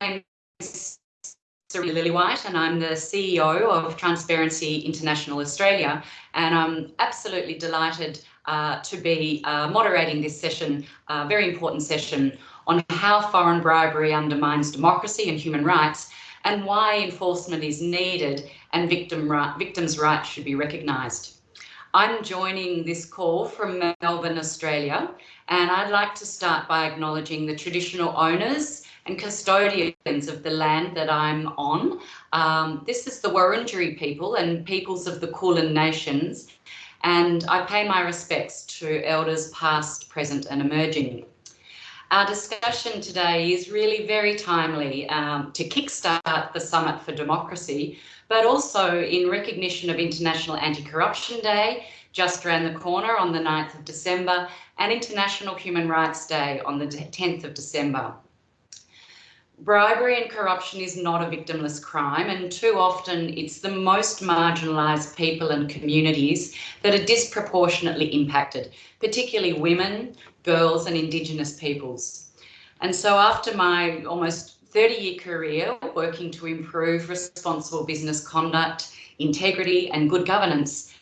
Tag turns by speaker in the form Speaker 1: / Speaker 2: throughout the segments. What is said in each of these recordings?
Speaker 1: name is Serena Lillywhite and I'm the CEO of Transparency International Australia and I'm absolutely delighted uh, to be uh, moderating this session, a uh, very important session on how foreign bribery undermines democracy and human rights and why enforcement is needed and victim victims' rights should be recognised. I'm joining this call from Melbourne, Australia, and I'd like to start by acknowledging the traditional owners and custodians of the land that I'm on. Um, this is the Wurundjeri people and peoples of the Kulin Nations, and I pay my respects to elders past, present and emerging. Our discussion today is really very timely um, to kickstart the Summit for Democracy, but also in recognition of International Anti-Corruption Day, just around the corner on the 9th of December, and International Human Rights Day on the 10th of December. Bribery and corruption is not a victimless crime, and too often it's the most marginalised people and communities that are disproportionately impacted, particularly women, girls, and Indigenous peoples. And so, after my almost 30 year career working to improve responsible business conduct, integrity, and good governance,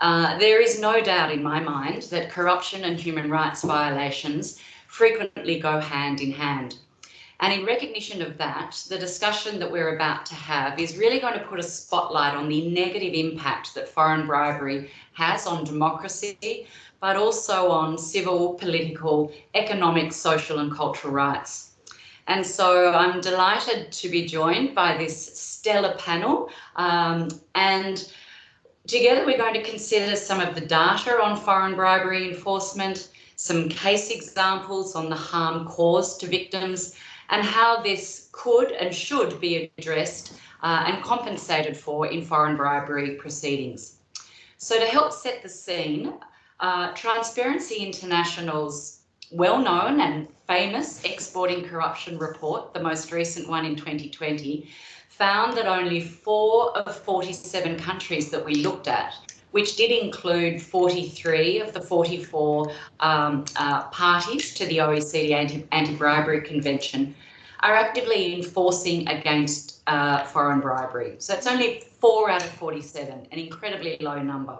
Speaker 1: uh, there is no doubt in my mind that corruption and human rights violations frequently go hand in hand. And in recognition of that, the discussion that we're about to have is really going to put a spotlight on the negative impact that foreign bribery has on democracy, but also on civil, political, economic, social and cultural rights. And so I'm delighted to be joined by this stellar panel. Um, and together we're going to consider some of the data on foreign bribery enforcement, some case examples on the harm caused to victims, and how this could and should be addressed uh, and compensated for in foreign bribery proceedings. So to help set the scene, uh, Transparency International's well-known and famous Exporting Corruption report, the most recent one in 2020, found that only four of 47 countries that we looked at which did include 43 of the 44 um, uh, parties to the OECD Anti-Bribery Convention, are actively enforcing against uh, foreign bribery. So it's only four out of 47, an incredibly low number.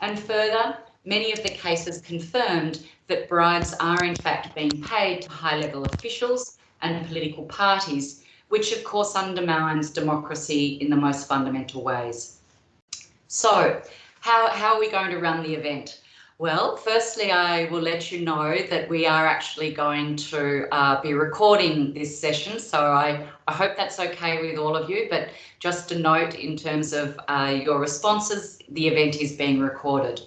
Speaker 1: And further, many of the cases confirmed that bribes are in fact being paid to high-level officials and political parties, which of course undermines democracy in the most fundamental ways. So how, how are we going to run the event? Well, firstly, I will let you know that we are actually going to uh, be recording this session. So I, I hope that's okay with all of you. But just a note in terms of uh, your responses, the event is being recorded.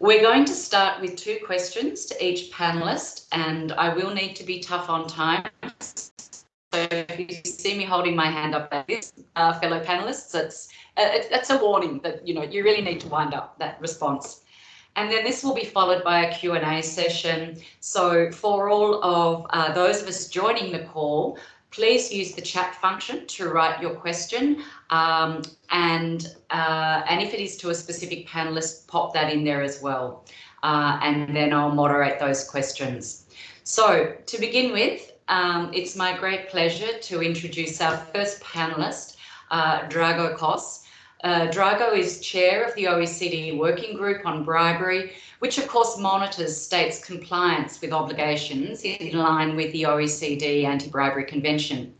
Speaker 1: We're going to start with two questions to each panelist, and I will need to be tough on time. So if you see me holding my hand up like this, uh, fellow panelists, it's, uh, it's, a warning that you know you really need to wind up that response. And then this will be followed by a Q&A session. So for all of uh, those of us joining the call, please use the chat function to write your question. Um, and, uh, and if it is to a specific panelist, pop that in there as well. Uh, and then I'll moderate those questions. So to begin with, um, it's my great pleasure to introduce our first panelist, uh, Drago Kos. Uh, Drago is chair of the OECD Working Group on Bribery, which of course monitors states' compliance with obligations in line with the OECD Anti-Bribery Convention.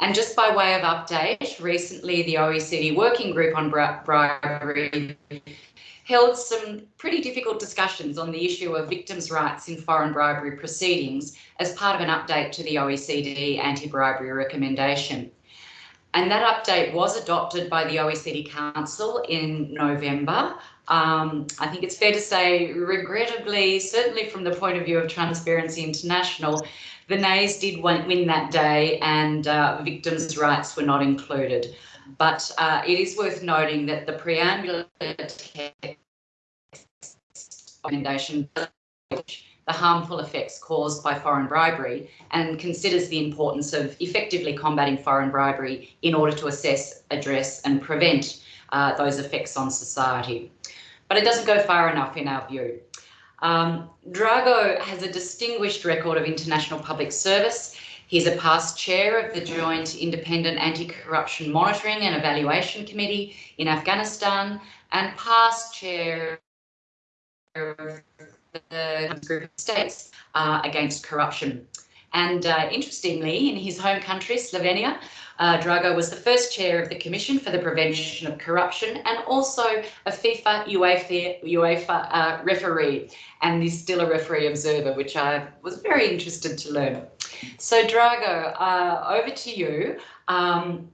Speaker 1: And just by way of update, recently the OECD Working Group on Bribery held some pretty difficult discussions on the issue of victims' rights in foreign bribery proceedings as part of an update to the OECD anti-bribery recommendation. And that update was adopted by the OECD Council in November. Um, I think it's fair to say, regrettably, certainly from the point of view of Transparency International, the nays did win that day and uh, victims' rights were not included. But uh, it is worth noting that the preamble recommendation the harmful effects caused by foreign bribery and considers the importance of effectively combating foreign bribery in order to assess, address and prevent uh, those effects on society. But it doesn't go far enough in our view. Um, Drago has a distinguished record of international public service. He's a past chair of the Joint Independent Anti-Corruption Monitoring and Evaluation Committee in Afghanistan and past chair of the group of states uh, against corruption. And uh, interestingly, in his home country, Slovenia, uh, Drago was the first chair of the Commission for the Prevention of Corruption and also a FIFA UEFA, UEFA uh, referee and is still a referee observer, which I was very interested to learn. So Drago, uh, over to you. Um,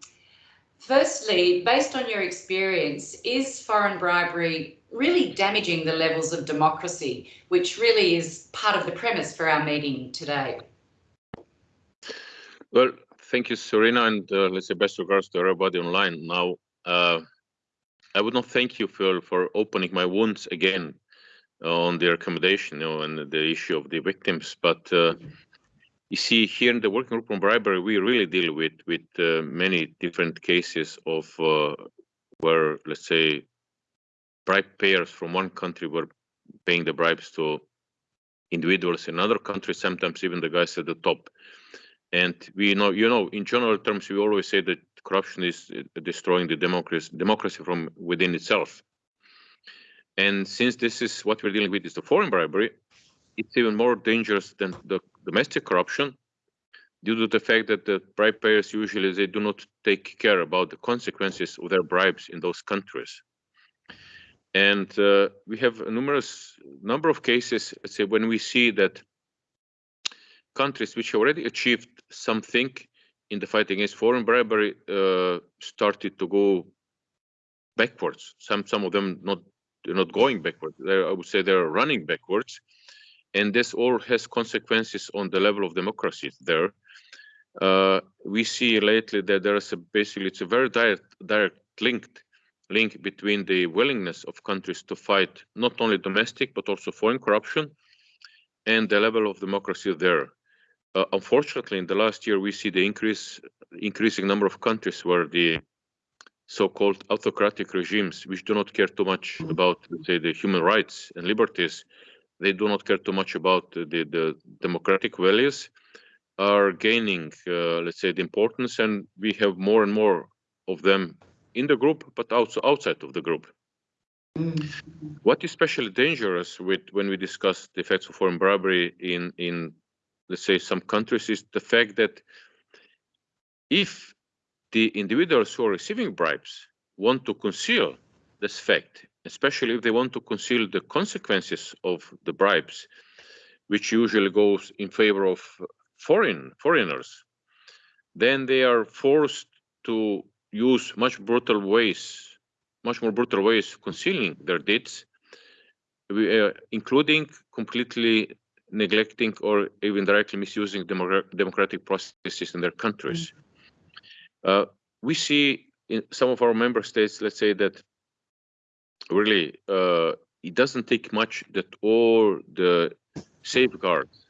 Speaker 1: firstly, based on your experience, is foreign bribery really damaging the levels of democracy, which really is part of the premise for our meeting today?
Speaker 2: Well, thank you, Serena, and uh, let's say best regards to everybody online. Now, uh, I would not thank you, Phil, for opening my wounds again on the recommendation, you know, and the issue of the victims. But uh, you see, here in the working group on bribery, we really deal with with uh, many different cases of uh, where, let's say, bribe payers from one country were paying the bribes to individuals in another country, sometimes even the guys at the top. And we know, you know, in general terms, we always say that corruption is uh, destroying the democracy, democracy from within itself. And since this is what we're dealing with is the foreign bribery, it's even more dangerous than the domestic corruption due to the fact that the bribe payers usually they do not take care about the consequences of their bribes in those countries. And uh, we have a numerous number of cases, let's say, when we see that countries which already achieved something in the fight against foreign bribery uh, started to go backwards. Some some of them not not going backwards. They're, I would say they're running backwards, and this all has consequences on the level of democracy there. Uh, we see lately that there is a basically it's a very direct direct linked link between the willingness of countries to fight not only domestic but also foreign corruption and the level of democracy there. Uh, unfortunately, in the last year, we see the increase increasing number of countries where the so-called autocratic regimes, which do not care too much about, say, the human rights and liberties, they do not care too much about the, the democratic values, are gaining, uh, let's say, the importance, and we have more and more of them in the group, but also outside of the group. What is especially dangerous with when we discuss the effects of foreign bribery in in let's say some countries is the fact that if the individuals who are receiving bribes want to conceal this fact, especially if they want to conceal the consequences of the bribes, which usually goes in favor of foreign foreigners, then they are forced to use much brutal ways, much more brutal ways concealing their deeds, uh, including completely neglecting or even directly misusing democratic processes in their countries. Mm. Uh, we see in some of our member states, let's say that really uh, it doesn't take much that all the safeguards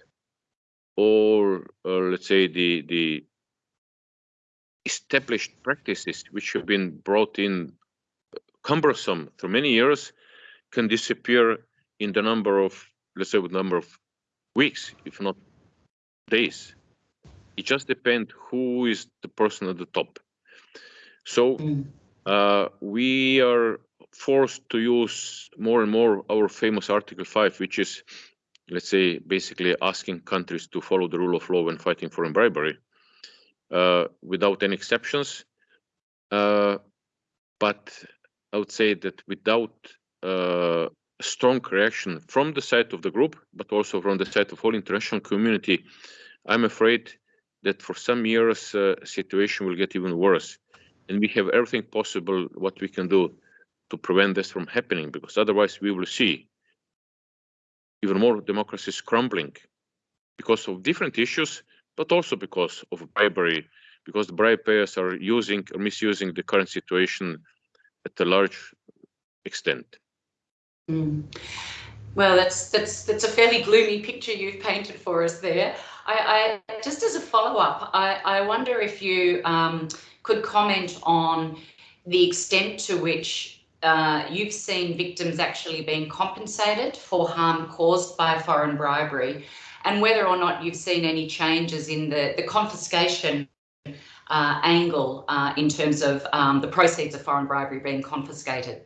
Speaker 2: or, or let's say the the established practices which have been brought in cumbersome through many years can disappear in the number of let's say the number of weeks if not days it just depends who is the person at the top so mm. uh, we are forced to use more and more our famous article 5 which is let's say basically asking countries to follow the rule of law when fighting foreign bribery uh, without any exceptions. Uh, but I would say that without uh, a strong reaction from the side of the group, but also from the side of whole international community, I'm afraid that for some years uh, situation will get even worse. And we have everything possible what we can do to prevent this from happening, because otherwise we will see even more democracies crumbling because of different issues, but also because of bribery, because the bribe payers are using or misusing the current situation at a large extent.
Speaker 1: Mm. Well, that's that's that's a fairly gloomy picture you've painted for us there. I, I just as a follow-up, I, I wonder if you um, could comment on the extent to which uh, you've seen victims actually being compensated for harm caused by foreign bribery and whether or not you've seen any changes in the, the confiscation uh, angle uh, in terms of um, the proceeds of foreign bribery being confiscated.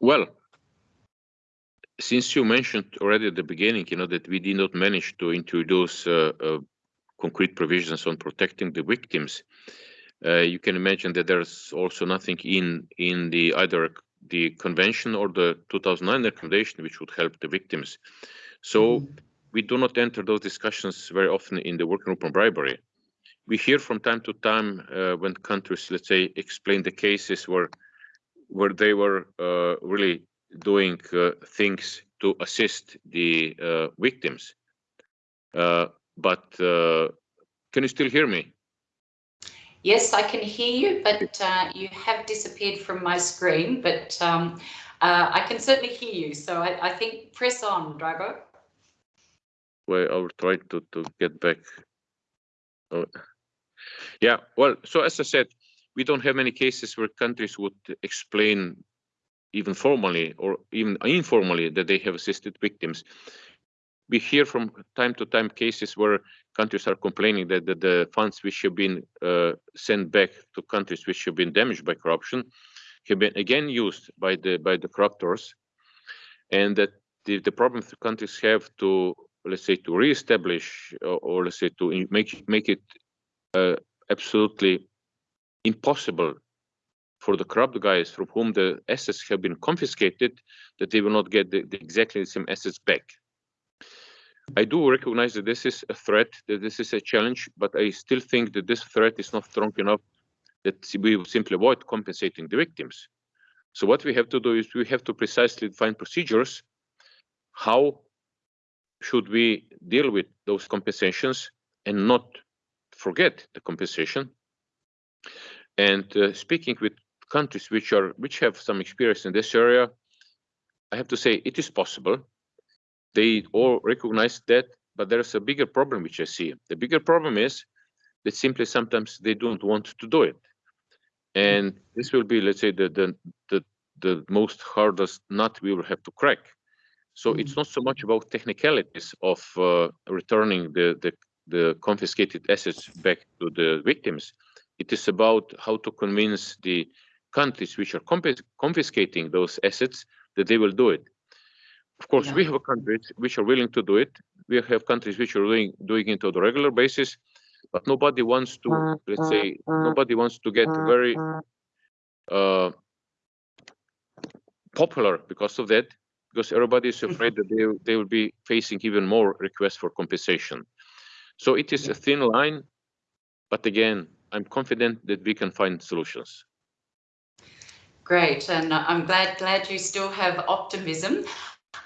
Speaker 2: Well, since you mentioned already at the beginning, you know, that we did not manage to introduce uh, uh, concrete provisions on protecting the victims, you can imagine that there's also nothing in in the either the convention or the 2009 recommendation which would help the victims. So mm -hmm. we do not enter those discussions very often in the working group on bribery. We hear from time to time uh, when countries, let's say, explain the cases where where they were uh, really doing uh, things to assist the uh, victims. Uh, but can you still hear me?
Speaker 1: Yes, I can hear you, but uh, you have disappeared from my screen, but um, uh, I can certainly hear you. So I, I, think press on, Drago.
Speaker 2: Well, I'll try to, to get back. Oh. Yeah, well, so as I said, we don't have many cases where countries would explain even formally or even informally that they have assisted victims. We hear from time to time cases where countries are complaining that, that the funds which have been uh, sent back to countries which have been damaged by corruption have been again used by the by the corruptors, and that the, the problem the countries have to let's say to reestablish or, or let's say to make make it uh, absolutely impossible for the corrupt guys from whom the assets have been confiscated that they will not get the, the exactly the same assets back. I do recognize that this is a threat, that this is a challenge, but I still think that this threat is not strong enough that we will simply avoid compensating the victims. So what we have to do is we have to precisely define procedures. How should we deal with those compensations and not forget the compensation? And uh, speaking with countries which are which have some experience in this area, I have to say it is possible. They all recognize that, but there's a bigger problem which I see. The bigger problem is that simply sometimes they don't want to do it, and this will be, let's say, the the the, the most hardest nut we will have to crack. So mm -hmm. it's not so much about technicalities of uh, returning the, the the confiscated assets back to the victims. It is about how to convince the countries which are confiscating those assets that they will do it. Of course, yeah. we have countries which are willing to do it. We have countries which are doing doing it on a regular basis, but nobody wants to, mm, let's mm, say, mm, nobody wants to get very uh, popular because of that, because everybody is afraid that they, they will be facing even more requests for compensation. So it is a thin line, but again, I'm confident that we can find solutions.
Speaker 1: Great, and I'm glad glad you still have optimism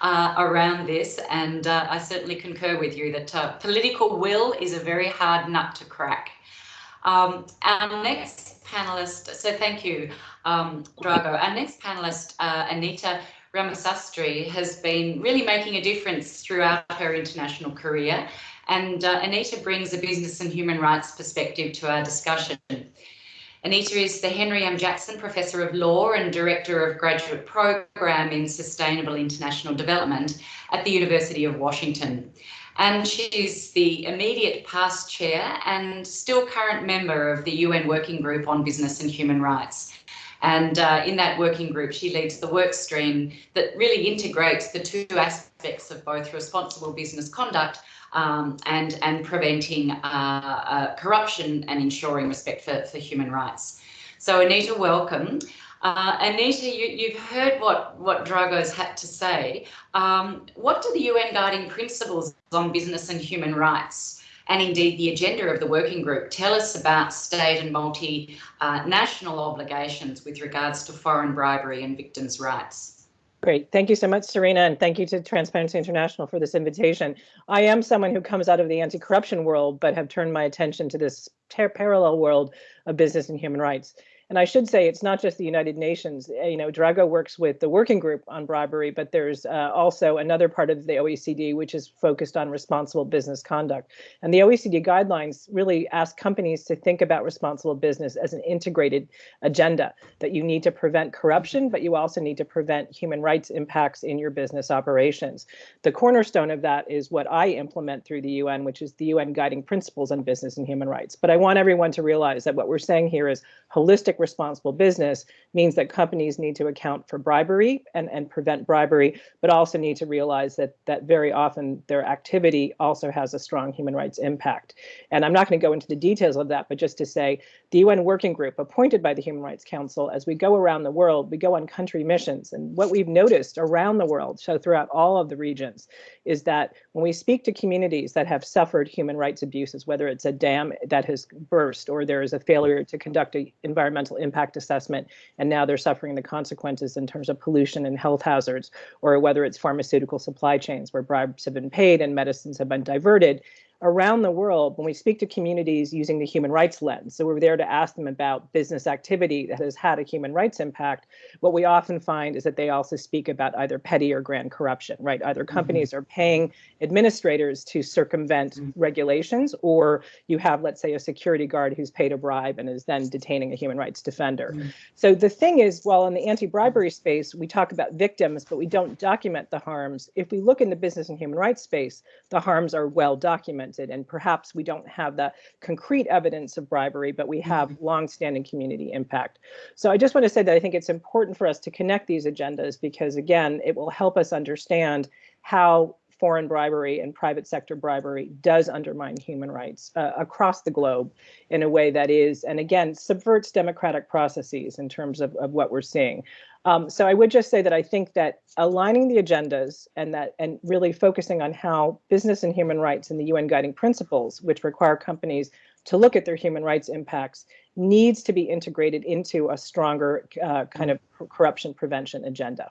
Speaker 1: uh, around this, and uh, I certainly concur with you that uh, political will is a very hard nut to crack. Um, our next panelist, so thank you, um, Drago. Our next panelist, uh, Anita Ramasastry, has been really making a difference throughout her international career, and uh, Anita brings a business and human rights perspective to our discussion. Anita is the Henry M. Jackson Professor of Law and Director of Graduate Program in Sustainable International Development at the University of Washington. And she's the immediate past chair and still current member of the UN Working Group on Business and Human Rights. And uh, in that working group, she leads the work stream that really integrates the two aspects of both responsible business conduct um, and, and preventing uh, uh, corruption and ensuring respect for, for human rights. So Anita, welcome. Uh, Anita, you, have heard what, what Drago's had to say. Um, what do the UN Guiding Principles on Business and Human Rights and indeed the agenda of the working group tell us about state and multinational obligations with regards to foreign bribery and victims' rights?
Speaker 3: Great. Thank you so much, Serena, and thank you to Transparency International for this invitation. I am someone who comes out of the anti-corruption world, but have turned my attention to this parallel world of business and human rights. And I should say it's not just the United Nations. Uh, you know, Drago works with the working group on bribery, but there's uh, also another part of the OECD which is focused on responsible business conduct. And the OECD guidelines really ask companies to think about responsible business as an integrated agenda that you need to prevent corruption, but you also need to prevent human rights impacts in your business operations. The cornerstone of that is what I implement through the UN, which is the UN guiding principles on business and human rights. But I want everyone to realize that what we're saying here is holistic responsible business means that companies need to account for bribery and, and prevent bribery, but also need to realize that that very often their activity also has a strong human rights impact. And I'm not going to go into the details of that, but just to say the UN working group appointed by the Human Rights Council, as we go around the world, we go on country missions. And what we've noticed around the world, so throughout all of the regions, is that when we speak to communities that have suffered human rights abuses, whether it's a dam that has burst or there is a failure to conduct an environmental impact assessment, and now they're suffering the consequences in terms of pollution and health hazards, or whether it's pharmaceutical supply chains where bribes have been paid and medicines have been diverted, around the world, when we speak to communities using the human rights lens, so we're there to ask them about business activity that has had a human rights impact, what we often find is that they also speak about either petty or grand corruption, right? Either mm-hmm. companies mm-hmm. are paying administrators to circumvent mm-hmm. regulations, or you have, let's say, a security guard who's paid a bribe and is then detaining a human rights defender. Mm-hmm. So the thing is, while in the anti bribery space, we talk about victims, but we don't document the harms, if we look in the business and human rights space, the harms are well documented documented, and perhaps we don't have the concrete evidence of bribery, but we have mm-hmm. longstanding community impact. So I just want to say that I think it's important for us to connect these agendas because, again, it will help us understand how foreign bribery and private sector bribery does undermine human rights uh, across the globe in a way that is, and again, subverts democratic processes in terms of, of what we're seeing. Um, so I would just say that I think that aligning the agendas and that and really focusing on how business and human rights and the UN guiding principles, which require companies to look at their human rights impacts, needs to be integrated into a stronger uh, kind of corruption prevention agenda.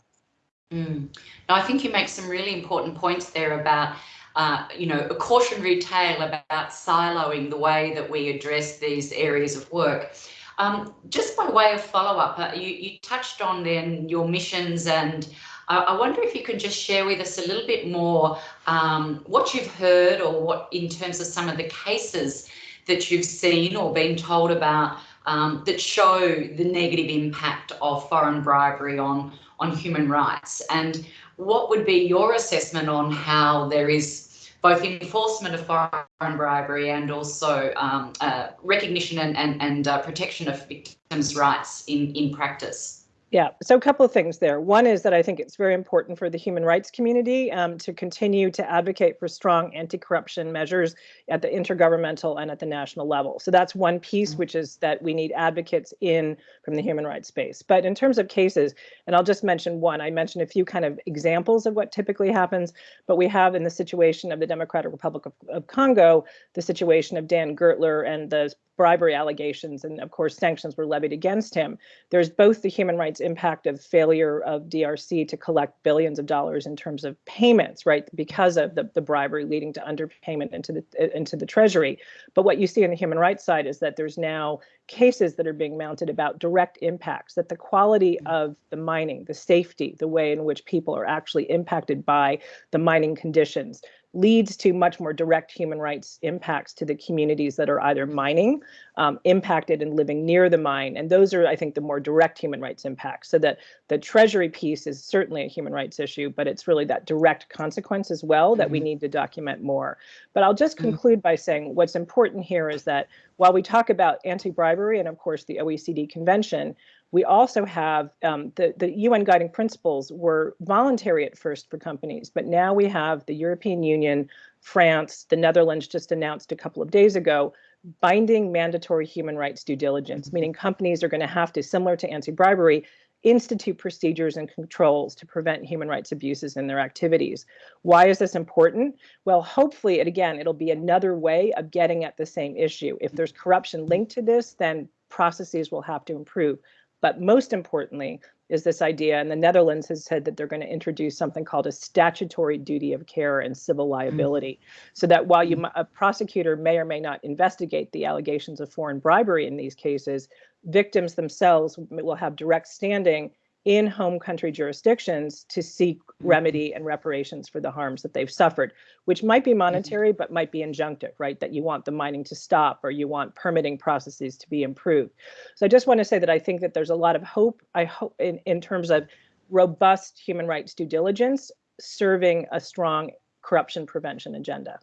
Speaker 1: Mm. I think you make some really important points there about uh, you know, a cautionary tale about siloing the way that we address these areas of work. Um, just by way of follow up, uh, you, you touched on then your missions, and I, I wonder if you can just share with us a little bit more um, what you've heard or what in terms of some of the cases that you've seen or been told about um, that show the negative impact of foreign bribery on, on human rights. And what would be your assessment on how there is both enforcement of foreign bribery and also um, uh, recognition and, and, and uh, protection of victims' rights in, in practice.
Speaker 3: Yeah, so a couple of things there. One is that I think it's very important for the human rights community um, to continue to advocate for strong anti-corruption measures at the intergovernmental and at the national level. So that's one piece, mm-hmm. which is that we need advocates in from the human rights space. But in terms of cases, and I'll just mention one, I mentioned a few kind of examples of what typically happens, but we have in the situation of the Democratic Republic of, of Congo, the situation of Dan Gertler and the bribery allegations, and of course, sanctions were levied against him. There's both the human rights impact of failure of DRC to collect billions of dollars in terms of payments, right, because of the, the bribery leading to underpayment into the uh, into the treasury. But what you see on the human rights side is that there's now cases that are being mounted about direct impacts, that the quality mm. of the mining, the safety, the way in which people are actually impacted by the mining conditions, leads to much more direct human rights impacts to the communities that are either mining, um, impacted and living near the mine. And those are, I think, the more direct human rights impacts. So that the treasury piece is certainly a human rights issue, but it's really that direct consequence as well that mm-hmm. we need to document more. But I'll just mm-hmm. conclude by saying what's important here is that while we talk about anti-bribery and of course the OECD convention, we also have um, the, the UN guiding principles were voluntary at first for companies, but now we have the European Union, France, the Netherlands just announced a couple of days ago, binding mandatory human rights due diligence, meaning companies are going to have to, similar to anti-bribery, institute procedures and controls to prevent human rights abuses in their activities. Why is this important? Well, hopefully, it, again, it'll be another way of getting at the same issue. If there's corruption linked to this, then processes will have to improve. But most importantly is this idea, and the Netherlands has said that they're going to introduce something called a statutory duty of care and civil mm. liability, mm-hmm. so that while you a prosecutor may or may not investigate the allegations of foreign bribery in these cases, victims themselves will have direct standing in home country jurisdictions to seek
Speaker 1: Mm-hmm.
Speaker 3: remedy and reparations for the harms that they've suffered, which might be monetary, but might be injunctive, right? That you want the mining to stop or you want permitting processes to be improved. So I just want to say that I think that there's a lot of hope, I hope in, in terms of robust human rights due diligence serving a strong corruption prevention agenda.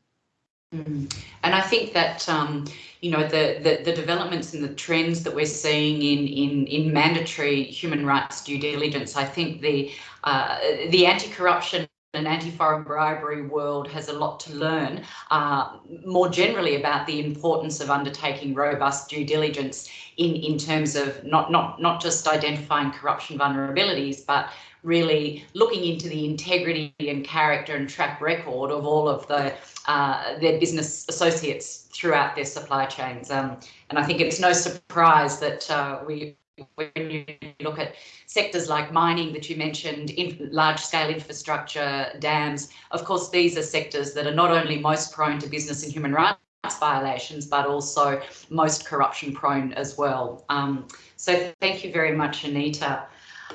Speaker 1: Mm. And I think that um, you know the, the, the developments and the trends that we're seeing in in in mandatory human rights due diligence. I think the uh, the anti-corruption and anti-foreign bribery world has a lot to learn uh, more generally about the importance of undertaking robust due diligence in in terms of not not not just identifying corruption vulnerabilities but really looking into the integrity and character and track record of all of the uh, their business associates throughout their supply chains. Um, and I think it's no surprise that uh, we when you look at sectors like mining that you mentioned, in large scale infrastructure, dams, of course, these are sectors that are not only most prone to business and human rights violations, but also most corruption prone as well. Um, so thank you very much, Anita.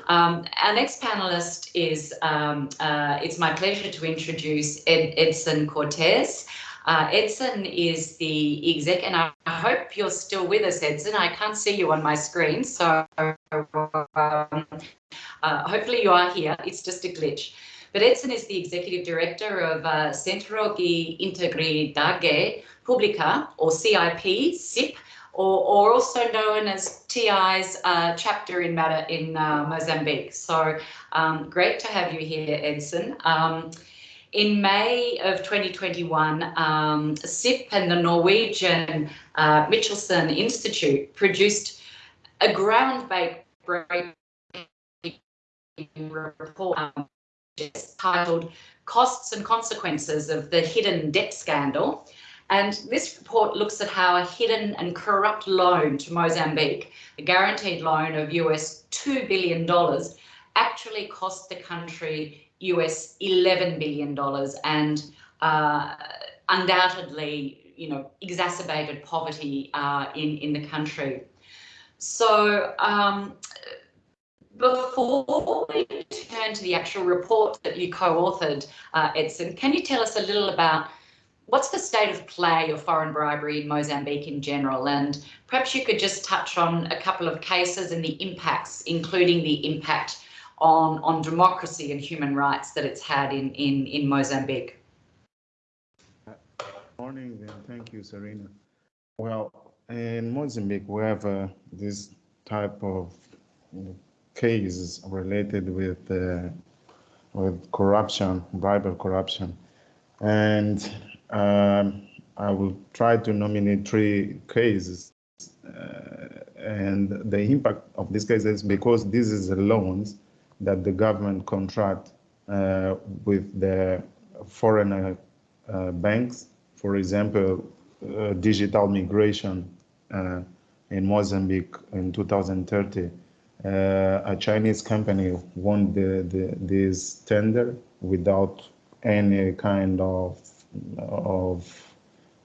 Speaker 1: Um, our next panelist is, um, uh, it's my pleasure to introduce Ed, Edson Cortez. Uh, Edson is the exec, and I, hope you're still with us, Edson. I can't see you on my screen, so um, uh, hopefully you are here. It's just a glitch. But Edson is the executive director of uh, Centro de Integridade Pública, or CIP, CIP, or, or also known as TI's uh, chapter in matter in uh, Mozambique. So um, great to have you here, Edson. Um, in May of 2021, um, CIP and the Norwegian uh, Michelsen Institute produced a groundbreaking report um, titled Costs and Consequences of the Hidden Debt Scandal. And this report looks at how a hidden and corrupt loan to Mozambique, a guaranteed loan of US $2 billion, actually cost the country US $11 billion and uh, undoubtedly, you know, exacerbated poverty uh, in, in the country. So um, before we turn to the actual report that you co-authored, uh, Edson, can you tell us a little about what's the state of play of foreign bribery in Mozambique in general? And perhaps you could just touch on a couple of cases and the impacts, including the impact on, on democracy and human rights that it's had in, in, in Mozambique.
Speaker 4: Morning and thank you, Serena. Well, in Mozambique, we have uh, this type of you know, cases related with uh, with corruption, bribery corruption, and um, I will try to nominate three cases. Uh, and the impact of these cases, because this is loans that the government contract uh, with the foreign uh, uh banks, for example, uh, digital migration uh, in Mozambique in 2030. a Chinese company won the, the, this tender without any kind of of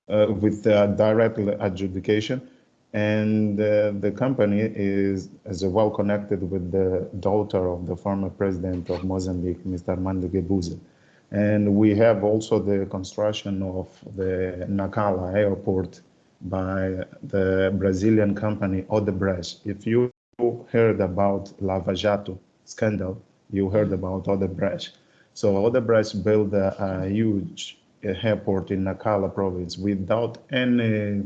Speaker 4: uh, with direct adjudication and uh, the company is is well connected with the daughter of the former president of Mozambique, Mr. Armando Guebuza. And we have also the construction of the Nacala airport by the Brazilian company Odebrecht. If you heard about Lava Jato scandal, you heard about Odebrecht. So Odebrecht built a, a huge airport in Nacala province without any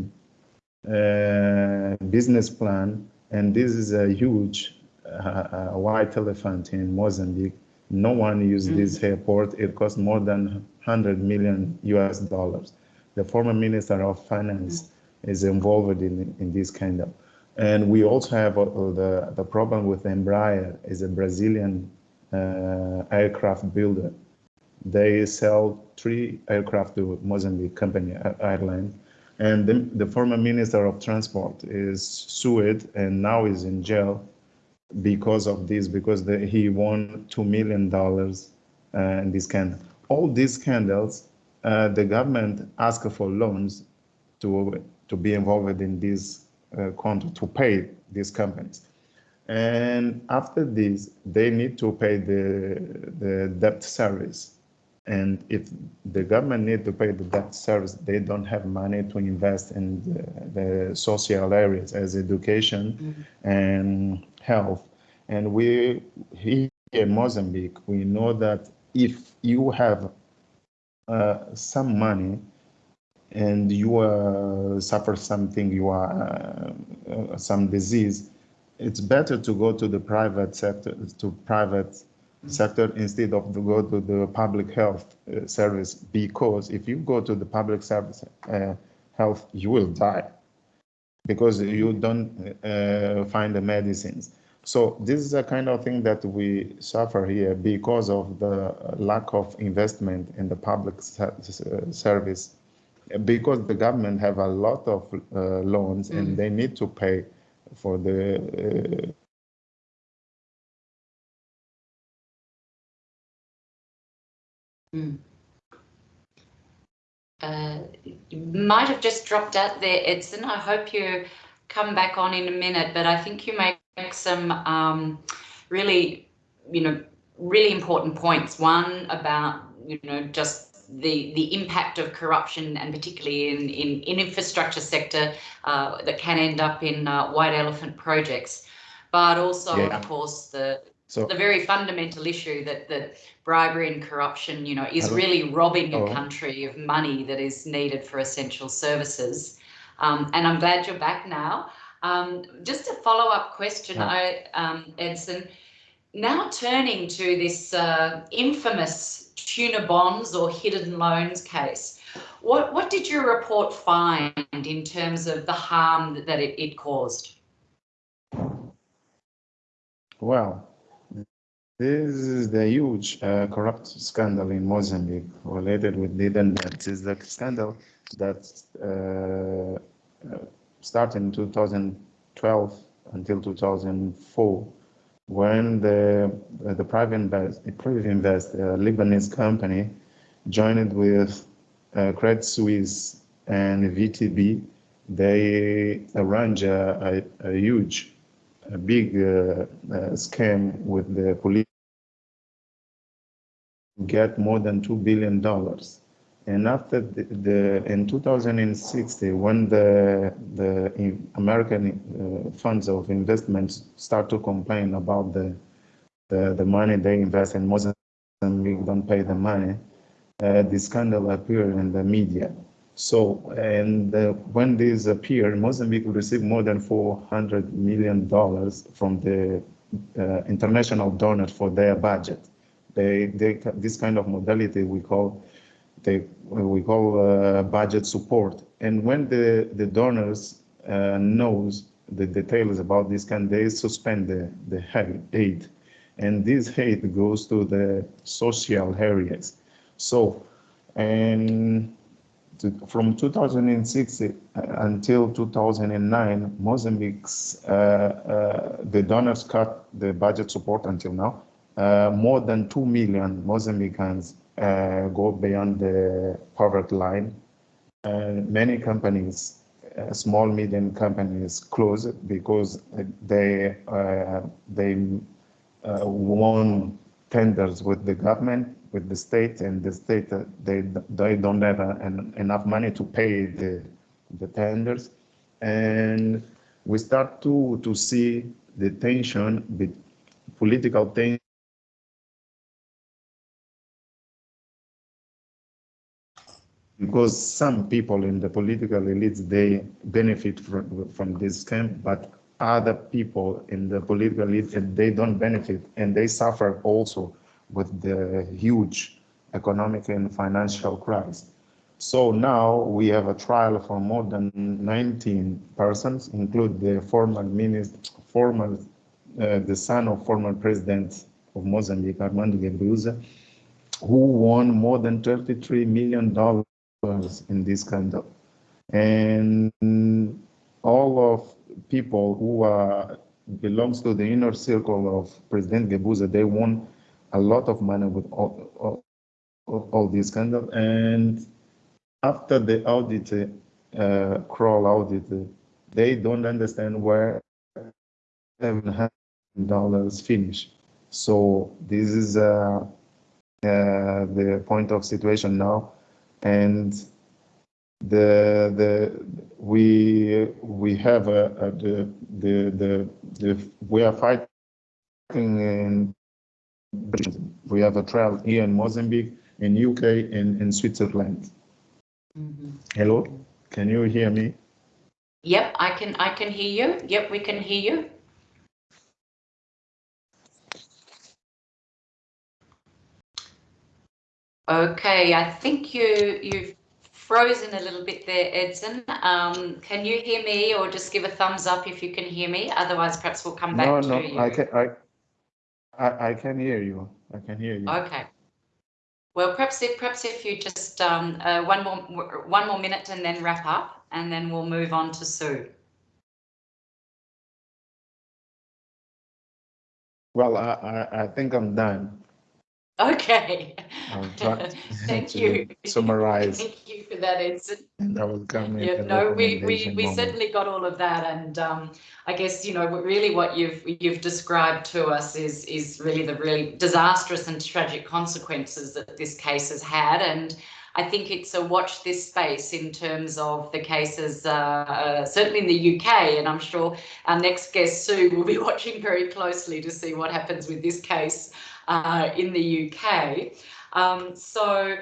Speaker 4: uh, business plan. And this is a huge uh, white elephant in Mozambique. No one used mm-hmm. this airport. It cost more than 100 million US dollars. The former Minister of Finance mm-hmm. is involved in, in this kind of. And we also have uh, the, the problem with Embraer is a Brazilian uh, aircraft builder they sell three aircraft to Mozambique company airline. And the, the former minister of transport is sued and now is in jail because of this, because the, he won $2 million uh, in this scandal. All these scandals, uh, the government asked for loans to, to be involved in these uh, contract to pay these companies. And after this, they need to pay the, the debt service. And if the government need to pay the debt service, they don't have money to invest in the, the social areas as education mm -hmm. and health. And we here in Mozambique, we know that if you have uh, some money and you uh, suffer something, you are uh, uh, some disease, it's better to go to the private sector, to private sector instead of to go to the public health uh, service because if you go to the public service uh, health, you will die because you don't find the medicines. So this is a kind of thing that we suffer here because of the lack of investment in the public service, because the government have a lot of uh, loans mm. and they need to pay for the
Speaker 1: Mm. Uh, you might have just dropped out there, Edson. I hope you come back on in a minute, but I think you make some um, really, you know, really important points. One about, you know, just the the impact of corruption and particularly in in, in infrastructure sector uh, that can end up in uh, white elephant projects, but also yeah. of course the so, the very fundamental issue that that bribery and corruption, you know, is really robbing a country of money that is needed for essential services. Um, and I'm glad you're back now. Um, just a follow-up question, I, um, Edson. Now turning to this uh, infamous tuna bonds or hidden loans case, what, what did your report find in terms of the harm that, that it, it caused?
Speaker 4: Well, this is the huge uh, corrupt scandal in Mozambique related with hidden debts. Is the scandal that uh, uh started in 2012 until 2004 when the the Privinvest, private invest a Lebanese company joined with uh, Credit Suisse and VTB, they arranged a, a, a huge, a big uh, uh, scam with the police, get more than two billion dollars. And after the, the in 2060, when the the American uh, funds of investment start to complain about the the, the money they invest in Mozambique don't pay the money, uh, the scandal appeared in the media. So, and uh, when this appeared, Mozambique received more than 400 million dollars from the uh, international donors for their budget. They, they, this kind of modality we call they we call uh, budget support. And when the, the donors uh, knows the details about this, can they suspend the, the aid? And this aid goes to the social areas. So, and to, from 2006 uh, until 2009, Mozambique's, uh, uh, the donors cut the budget support until now. Uh, more than 2 million Mozambicans uh, go beyond the poverty line. And many companies, uh, small medium companies, close because they uh, they uh, won tenders with the government, with the state, and the state uh, they they don't have an, enough money to pay the the tenders, and we start to to see the tension, the political tension because some people in the political elites, they benefit from, from this scam, but other people in the political elite, they don't benefit and they suffer also with the huge economic and financial crisis. So now we have a trial for more than 19 persons, include the former minister, former, uh, the son of former president of Mozambique, Armando Guebuza, who won more than 33 million dollars in this scandal. And all of people who are belongs to the inner circle of President Guebuza, they won a lot of money with all, all, all this scandal. And after the audit, uh, Kroll audit, they don't understand where seven hundred dollars finish. So this is uh, uh, the point of situation now, and the the we we have a, a the, the the the we are fighting in we have a trial here in Mozambique, in UK, in in Switzerland.
Speaker 1: Mhm.
Speaker 4: Hello, can you hear me?
Speaker 1: Yep, I can, I can hear you. Yep, we can hear you. Okay, I think you, you've frozen a little bit there, Edson. Um, can you hear me or just give a thumbs up if you can hear me? Otherwise, perhaps we'll come back
Speaker 4: No,
Speaker 1: to
Speaker 4: no,
Speaker 1: you.
Speaker 4: I can I, I I can hear you. I can hear you.
Speaker 1: Okay. Well, perhaps if, perhaps if you just, um, uh, one more, one more minute and then wrap up and then we'll move on to Sue.
Speaker 4: Well, I, I, I think I'm done.
Speaker 1: Okay. Thank
Speaker 4: to
Speaker 1: you.
Speaker 4: summarize.
Speaker 1: Thank you for that, Edson.
Speaker 4: And I will come.
Speaker 1: Yeah, no, we, we, we
Speaker 4: moment.
Speaker 1: certainly got all of that. And um, I guess, you know, really what you've, you've described to us is, is really the really disastrous and tragic consequences that this case has had. And I think it's a watch this space in terms of the cases, uh, uh, certainly in the UK. And I'm sure our next guest, Sue, will be watching very closely to see what happens with this case uh, in the UK. Um, so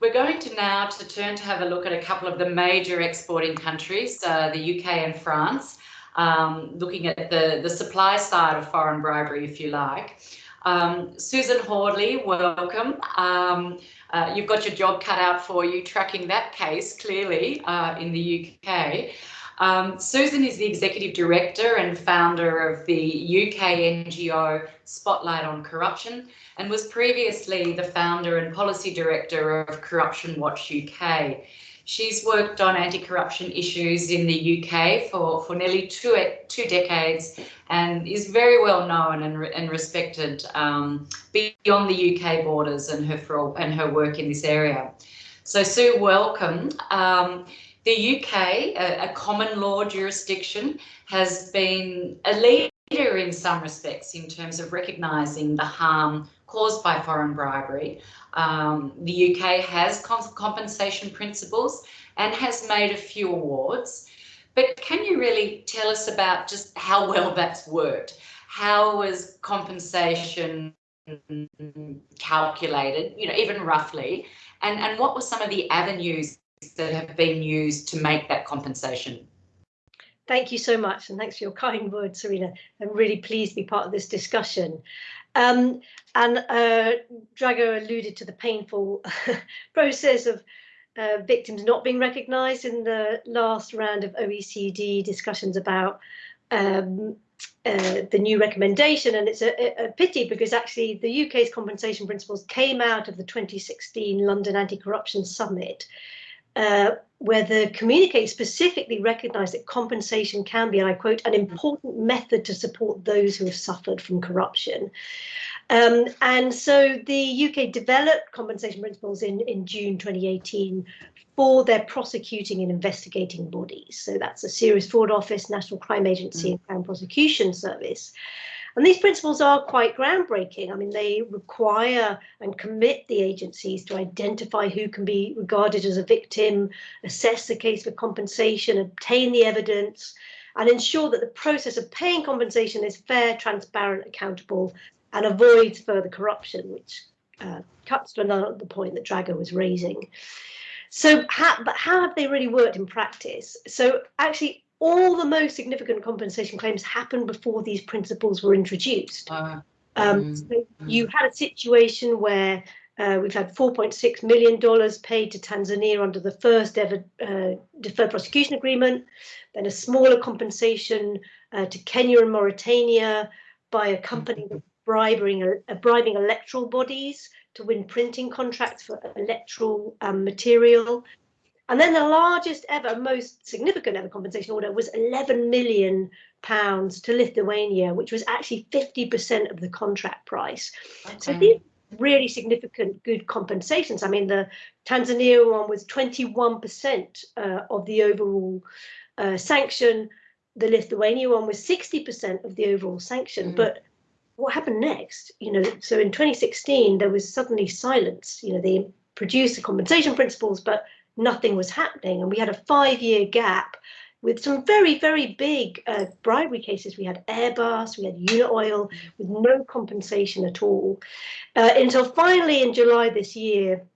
Speaker 1: we're going to now to turn to have a look at a couple of the major exporting countries, uh, the UK and France, um, looking at the, the supply side of foreign bribery, if you like. Um, Susan Hawley, welcome. Um, uh, you've got your job cut out for you tracking that case clearly uh, in the UK. Um, Susan is the executive director and founder of the UK NGO Spotlight on Corruption and was previously the founder and policy director of Corruption Watch UK. She's worked on anti-corruption issues in the UK for, for nearly two, two decades and is very well known and, re- and respected um, beyond the UK borders and her, for, and her work in this area. So Sue, welcome. Um, the UK, a, a common law jurisdiction, has been a leader in some respects in terms of recognising the harm caused by foreign bribery. Um, the UK has compensation principles and has made a few awards. But can you really tell us about just how well that's worked? How was compensation calculated, you know, even roughly? And, and what were some of the avenues that have been used to make that compensation?
Speaker 5: Thank you so much, and thanks for your kind words, Serena. I'm really pleased to be part of this discussion. Um, and uh, Drago alluded to the painful process of uh, victims not being recognised in the last round of OECD discussions about um, uh, the new recommendation. And it's a, a pity because actually the UK's compensation principles came out of the 2016 London Anti-Corruption Summit, uh, where the communique specifically recognised that compensation can be, and I quote, an important method to support those who have suffered from corruption. Um, and so the UK developed compensation principles in, in June 2018 for their prosecuting and investigating bodies. So that's the Serious Fraud Office, National Crime Agency, and Crown Prosecution Service. And these principles are quite groundbreaking. I mean, they require and commit the agencies to identify who can be regarded as a victim, assess the case for compensation, obtain the evidence, and ensure that the process of paying compensation is fair, transparent, accountable, and avoids further corruption, which uh, cuts to another the point that Drago was raising. So, how, but how have they really worked in practice? So, actually, all the most significant compensation claims happened before these principles were introduced.
Speaker 1: Uh,
Speaker 5: Um,
Speaker 1: Mm,
Speaker 5: so you had a situation where uh, we've had 4.6 million dollars paid to Tanzania under the first ever uh, deferred prosecution agreement, then a smaller compensation uh, to Kenya and Mauritania by a company bribing uh, bribing electoral bodies to win printing contracts for electoral um, material. And then the largest ever, most significant ever compensation order was 11 million pounds to Lithuania, which was actually 50% of the contract price. So
Speaker 1: okay.
Speaker 5: these really significant good compensations. I mean, the Tanzania one was 21% uh, of the overall uh, sanction. the Lithuania one was 60% of the overall sanction. Mm. But what happened next? You know, so in 2016 there was suddenly silence. You know, they produced the compensation principles, but nothing was happening, and we had a five-year gap with some very, very big uh, bribery cases. We had Airbus, we had Unaoil, with no compensation at all. Uh, until finally in July this year,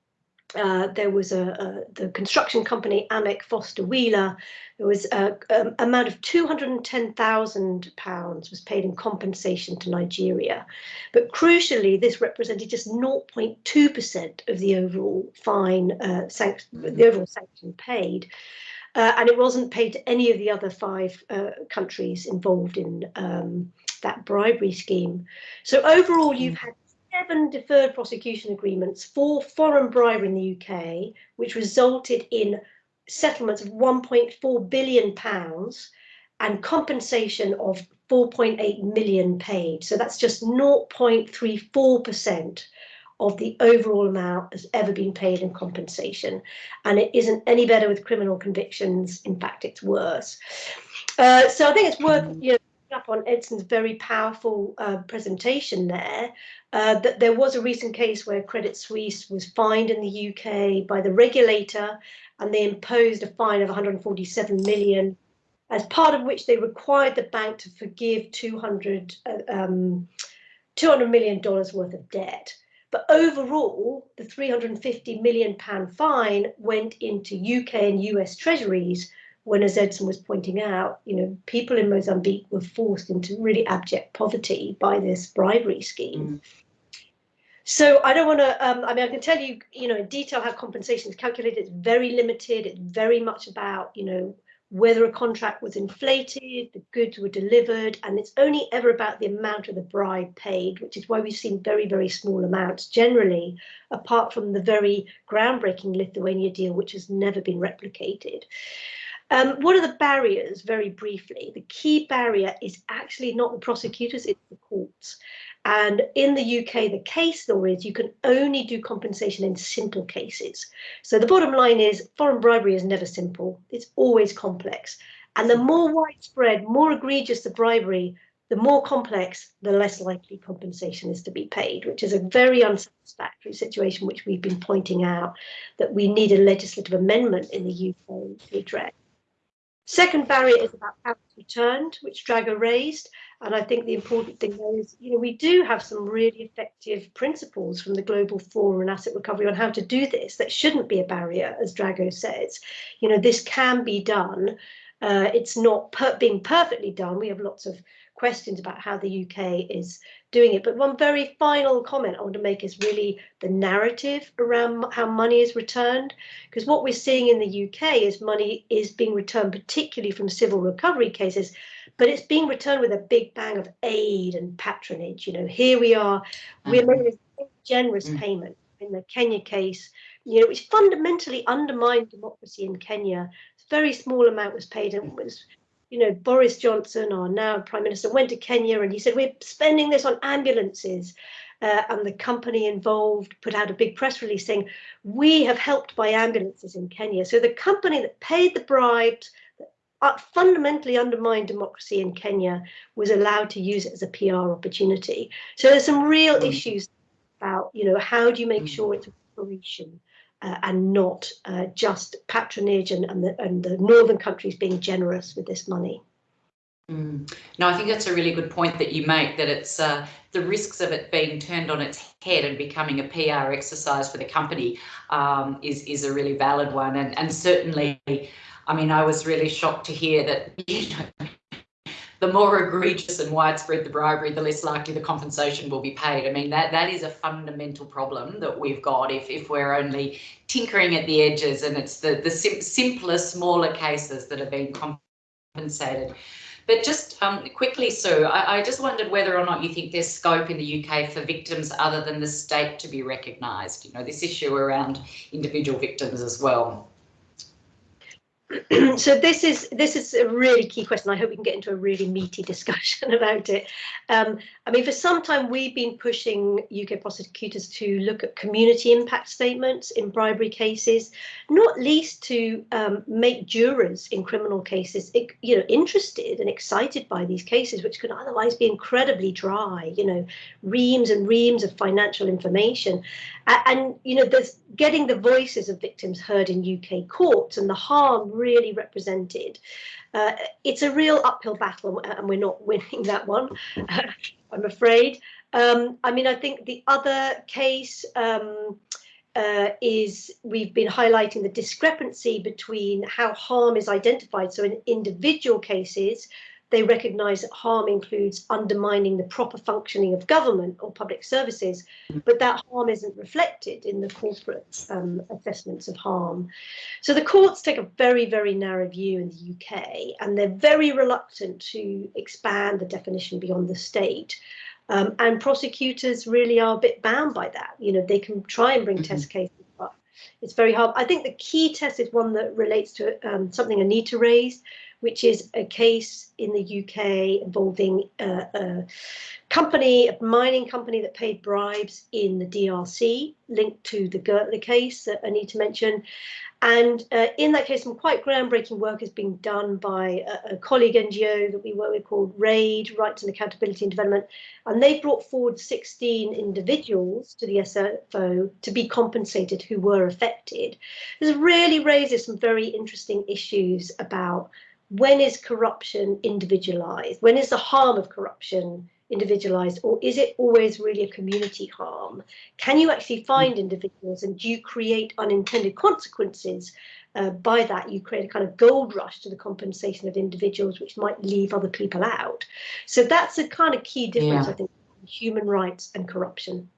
Speaker 5: uh, there was a, a, the construction company Amec Foster Wheeler. There was a, a amount of two hundred and ten thousand pounds was paid in compensation to Nigeria, but crucially, this represented just zero point two percent of the overall fine, uh, sanction, the overall sanction paid. Uh, and it wasn't paid to any of the other five uh, countries involved in um, that bribery scheme. So overall, you've had seven deferred prosecution agreements for foreign bribery in the UK, which resulted in settlements of 1.4 billion pounds and compensation of 4.8 million paid. So that's just 0.34% of the overall amount has ever been paid in compensation. And it isn't any better with criminal convictions. In fact, it's worse. Uh, so I think it's worth you know, up on Edson's very powerful uh, presentation there, uh, that there was a recent case where Credit Suisse was fined in the UK by the regulator and they imposed a fine of 147 million, as part of which they required the bank to forgive 200, uh, um, $200 million worth of debt. But overall, the 350 million pound fine went into UK and US treasuries when, as Edson was pointing out, you know, people in Mozambique were forced into really abject poverty by this bribery scheme. Mm. So I don't want to, um, I mean, I can tell you, you know, in detail how compensation is calculated. It's very limited. It's very much about, you know, whether a contract was inflated, the goods were delivered, and it's only ever about the amount of the bribe paid, which is why we've seen very, very small amounts generally, apart from the very groundbreaking Lithuania deal, which has never been replicated. Um, what are the barriers, very briefly? The key barrier is actually not the prosecutors, it's the courts. And in the UK, the case law is you can only do compensation in simple cases. So the bottom line is foreign bribery is never simple, it's always complex. And the more widespread, more egregious the bribery, the more complex, the less likely compensation is to be paid, which is a very unsatisfactory situation, which we've been pointing out that we need a legislative amendment in the UK to address. Second barrier is about how it's returned, which Drago raised. And I think the important thing there is, you know, we do have some really effective principles from the Global Forum on Asset Recovery on how to do this. That shouldn't be a barrier, as Drago says. You know, this can be done. Uh, it's not per being perfectly done. We have lots of questions about how the UK is doing it. But one very final comment I want to make is really the narrative around how money is returned. Because what we're seeing in the UK is money is being returned, particularly from civil recovery cases, but it's being returned with a big bang of aid and patronage. You know, here we are, we're mm-hmm. making a generous mm. payment in the Kenya case, you know, which fundamentally undermined democracy in Kenya. A very small amount was paid and was you know, Boris Johnson, our now Prime Minister, went to Kenya and he said, We're spending this on ambulances. Uh, and the company involved put out a big press release saying, We have helped buy ambulances in Kenya. So the company that paid the bribes, that fundamentally undermined democracy in Kenya, was allowed to use it as a PR opportunity. So there's some real mm. issues about, you know, how do you make mm. sure it's a reparation? Uh, and not uh, just patronage and, and, the, and the northern countries being generous with this money.
Speaker 1: Mm. No, I think that's a really good point that you make that it's uh, the risks of it being turned on its head and becoming a PR exercise for the company um, is is a really valid one, and and certainly, I mean, I was really shocked to hear that you know the more egregious and widespread the bribery, the less likely the compensation will be paid. I mean, that that is a fundamental problem that we've got if, if we're only tinkering at the edges and it's the, the sim simpler, smaller cases that are being compensated. But just um, quickly, Sue, I, I, just wondered whether or not you think there's scope in the UK for victims other than the state to be recognised. You know, this issue around individual victims as well.
Speaker 5: so this is this is a really key question. I hope we can get into a really meaty discussion about it. Um, I mean, for some time we've been pushing UK prosecutors to look at community impact statements in bribery cases, not least to um, make jurors in criminal cases, you know, interested and excited by these cases, which could otherwise be incredibly dry. You know, reams and reams of financial information, and, and you know, there's getting the voices of victims heard in UK courts and the harm really represented. Uh, it's a real uphill battle and we're not winning that one, I'm afraid. Um, I mean, I think the other case um, uh, is we've been highlighting the discrepancy between how harm is identified. So in individual cases, they recognise that harm includes undermining the proper functioning of government or public services, but that harm isn't reflected in the corporate um, assessments of harm. So the courts take a very, very narrow view in the UK, and they're very reluctant to expand the definition beyond the state. Um, and prosecutors really are a bit bound by that. You know, they can try and bring mm -hmm. test cases, but it's very hard. I think the key test is one that relates to um, something Anita raised, which is a case in the UK involving uh, a company, a mining company that paid bribes in the DRC, linked to the Gertler case that Anita mentioned. And uh, in that case, some quite groundbreaking work is being done by a, a, colleague NGO that we work with called RAID, Rights and Accountability and Development. And they brought forward 16 individuals to the SFO to be compensated who were affected. This really raises some very interesting issues about when is corruption individualized? When is the harm of corruption individualized or is it always really a community harm? Can you actually find individuals and do you create unintended consequences uh, by that? You create a kind of gold rush to the compensation of individuals which might leave other people out. So that's a kind of key difference, yeah. I think, human rights and corruption.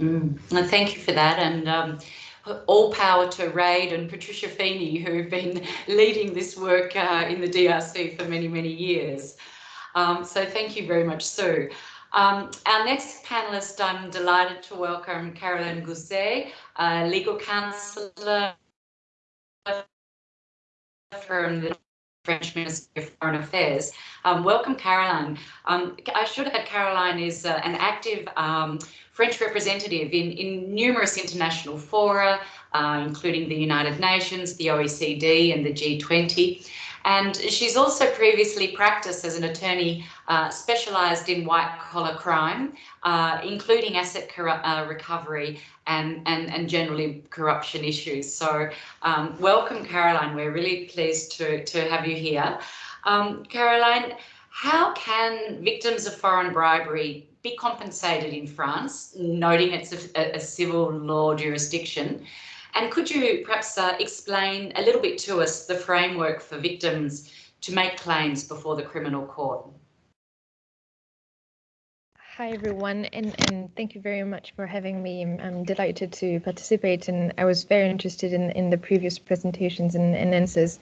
Speaker 1: Mm. Well, thank you for that. And um, all power to Raid and Patricia Feeney, who've been leading this work uh, in the DRC for many, many years. Um, so thank you very much, Sue. Um, our next panelist, I'm delighted to welcome Caroline Gousset, legal counsellor from the French Minister of Foreign Affairs. Um, welcome, Caroline. Um, I should add Caroline is uh, an active um, French representative in, in numerous international fora, uh, including the United Nations, the OECD and the G20. And she's also previously practiced as an attorney uh, specialised in white collar crime, uh, including asset uh, recovery and, and, and generally corruption issues. So um, welcome, Caroline. We're really pleased to, to have you here. Um, Caroline, how can victims of foreign bribery be compensated in France, noting it's a, a civil law jurisdiction? And could you perhaps uh, explain a little bit to us the framework for victims to make claims before the criminal court?
Speaker 6: Hi everyone, and, and thank you very much for having me. I'm, delighted to participate, and I was very interested in, in the previous presentations and, and answers.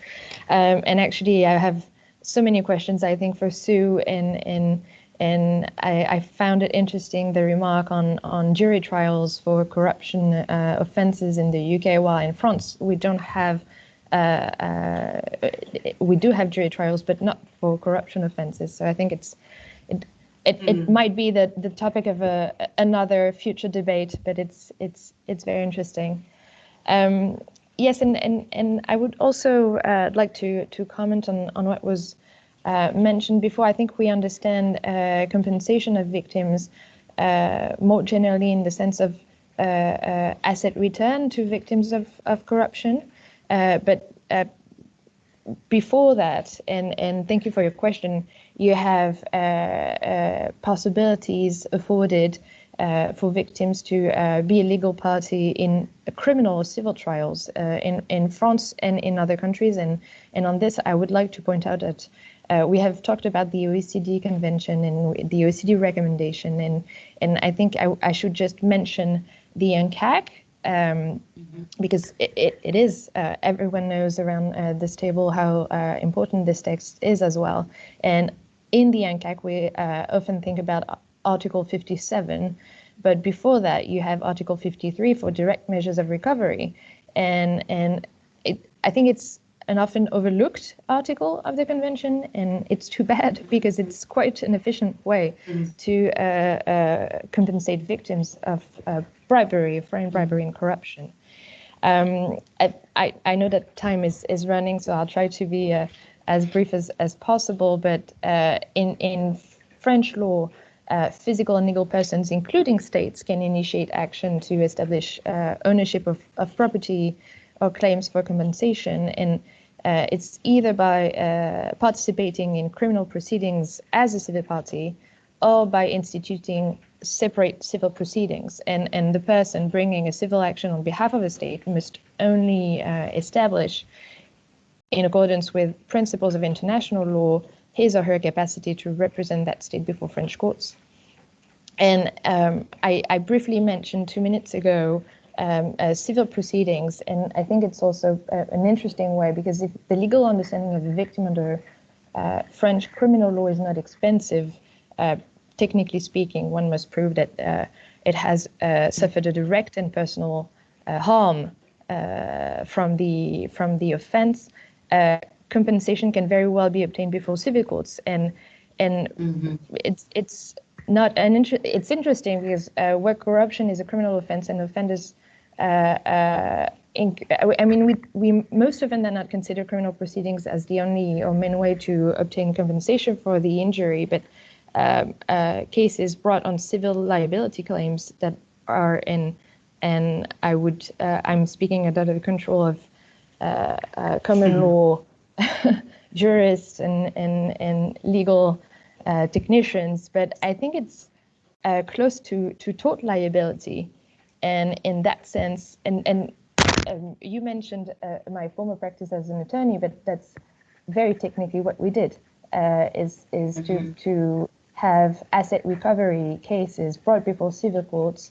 Speaker 6: Um, and actually, I have so many questions, I think, for Sue and and and I, I, found it interesting the remark on on jury trials for corruption uh, offences in the UK, while in France we don't have. Uh, uh, we do have jury trials, but not for corruption offences. So I think it's it it, mm. it might be the the topic of a another future debate, but it's it's it's very interesting. Um, yes, and and and I would also uh, like to to comment on on what was uh, mentioned before, I think we understand uh, compensation of victims uh, more generally in the sense of uh, uh, asset return to victims of, of corruption. Uh, but before that, and, and thank you for your question, you have possibilities afforded for victims to be a legal party in criminal or civil trials in, in France and in other countries. And, and on this, I would like to point out that uh, we have talked about the OECD convention and the OECD recommendation, and and I think I, I should just mention the UNCAC um, mm-hmm. because it, it, it is uh, everyone knows around uh, this table how uh, important this text is as well. And in the UNCAC, we uh, often think about Article 57, but before that, you have Article 53 for direct measures of recovery, and and it, I think it's an often overlooked article of the convention, and it's too bad because it's quite an efficient way
Speaker 1: Mm.
Speaker 6: to uh, uh, compensate victims of uh, bribery, foreign bribery, and corruption. Um, I, I, I know that time is, is running, so I'll try to be uh, as brief as, as possible. But uh, in, in French law, uh, physical and legal persons, including states, can initiate action to establish uh, ownership of, of property or claims for compensation. And uh, it's either by uh, participating in criminal proceedings as a civil party or by instituting separate civil proceedings. And, and the person bringing a civil action on behalf of a state must only uh, establish, in accordance with principles of international law, his or her capacity to represent that state before French courts. And um, I, I, briefly mentioned two minutes ago um, uh, civil proceedings, and I think it's also uh, an interesting way because if the legal understanding of the victim under uh, French criminal law is not expensive, uh, technically speaking, one must prove that uh, it has uh, suffered a direct and personal harm from the from the offense. compensation can very well be obtained before civil courts, and and mm-hmm. it's it's not an inter- it's interesting because uh, where corruption is a criminal offense and offenders I mean we we most often than not consider criminal proceedings as the only or main way to obtain compensation for the injury but um, uh, cases brought on civil liability claims that are in and I would uh, I'm speaking under the control of uh, common mm-hmm. law jurists and and and legal uh, technicians, but I think it's uh, close to to tort liability, and in that sense, and and um, you mentioned uh, my former practice as an attorney, but that's very technically what we did uh, is is mm-hmm. to to have asset recovery cases brought before civil courts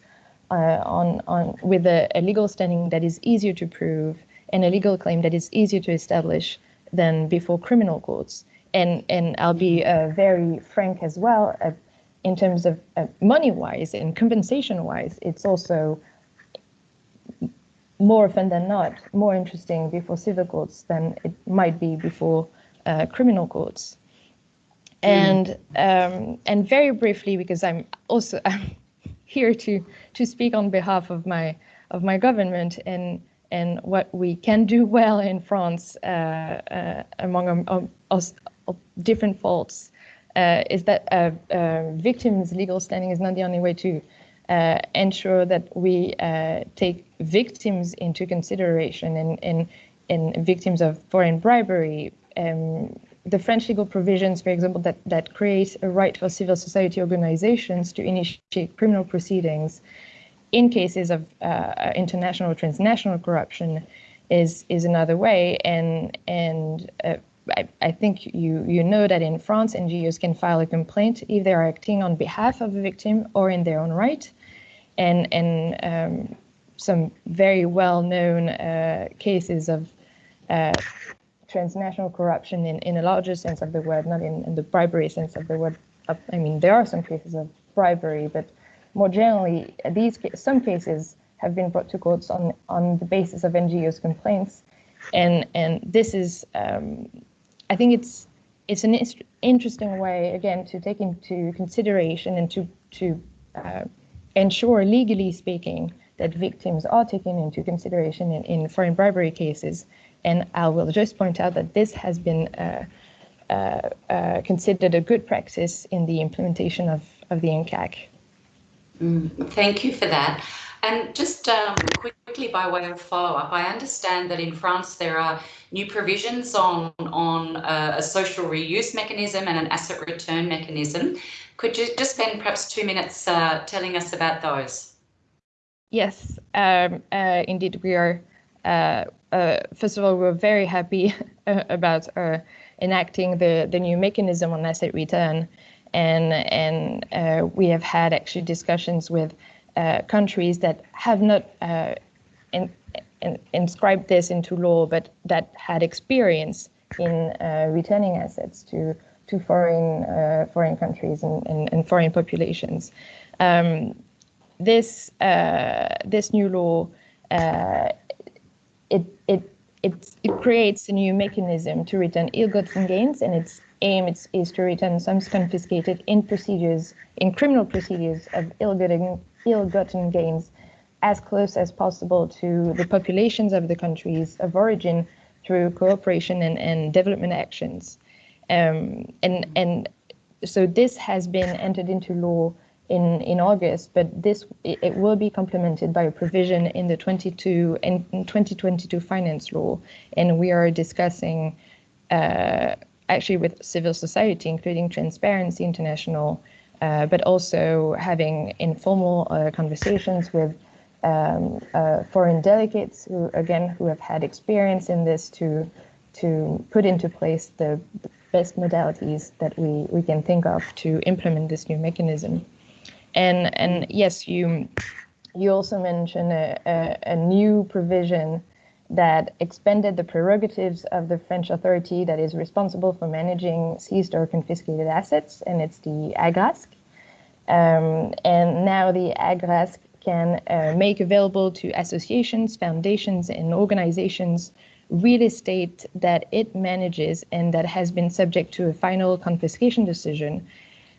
Speaker 6: uh, on on with a, a legal standing that is easier to prove and a legal claim that is easier to establish than before criminal courts and and I'll be uh, very frank as well. Uh, in terms of uh, money wise and compensation wise, it's also more often than not more interesting before civil courts than it might be before uh, criminal courts. And um, and very briefly, because I'm also I'm here to to speak on behalf of my of my government and and what we can do well in France uh, uh, among um, us different faults uh, is that uh, uh, victims' legal standing is not the only way to uh, ensure that we uh, take victims into consideration and, and, and victims of foreign bribery. Um, the French legal provisions, for example, that, that create a right for civil society organizations to initiate criminal proceedings in cases of uh, international or transnational corruption is is another way and and uh, I, I, think you you know that in France, NGOs can file a complaint if they are acting on behalf of a victim or in their own right, and and um, some very well-known uh, cases of uh, transnational corruption in, in a larger sense of the word, not in, in the bribery sense of the word. I mean, there are some cases of bribery, but more generally, these some cases have been brought to courts on on the basis of NGOs complaints, and and this is um, I think it's it's an interesting way again to take into consideration and to to uh, ensure legally speaking that victims are taken into consideration in, in foreign bribery cases. And I will just point out that this has been uh, uh, uh considered a good practice in the implementation of, of the UNCAC.
Speaker 1: Mm, thank you for that. And just um, quickly by way of follow-up, I understand that in France there are new provisions on, on uh, a social reuse mechanism and an asset return mechanism. Could you just spend perhaps two minutes uh, telling us about those?
Speaker 6: Yes, um, uh, indeed, we are. Uh, uh, first of all, we're very happy about uh, enacting the, the new mechanism on asset return. And, and we have had actually discussions with countries that have not uh, in, in, inscribed this into law, but that had experience in uh, returning assets to to foreign uh, foreign countries and, and, and foreign populations. Um, this uh, this new law it it it, it creates a new mechanism to return ill-gotten gains, and its aim is, is to return sums confiscated in procedures, in criminal procedures of ill-gotten ill-gotten gains as close as possible to the populations of the countries of origin through cooperation and, and development actions. Um, and, and so this has been entered into law in, in August, but this it, will be complemented by a provision in the 22 and 2022 finance law, and we are discussing uh, actually with civil society, including Transparency International, uh, but also having informal uh, conversations with um, uh, foreign delegates who, again, who have had experience in this to to put into place the, best modalities that we, we can think of to implement this new mechanism. And and yes, you you also mentioned a, a, a, new provision that expanded the prerogatives of the French authority that is responsible for managing seized or confiscated assets, and it's the AGRASC. Um, and now the AGRASC can uh, make available to associations, foundations, and organizations real estate that it manages and that has been subject to a final confiscation decision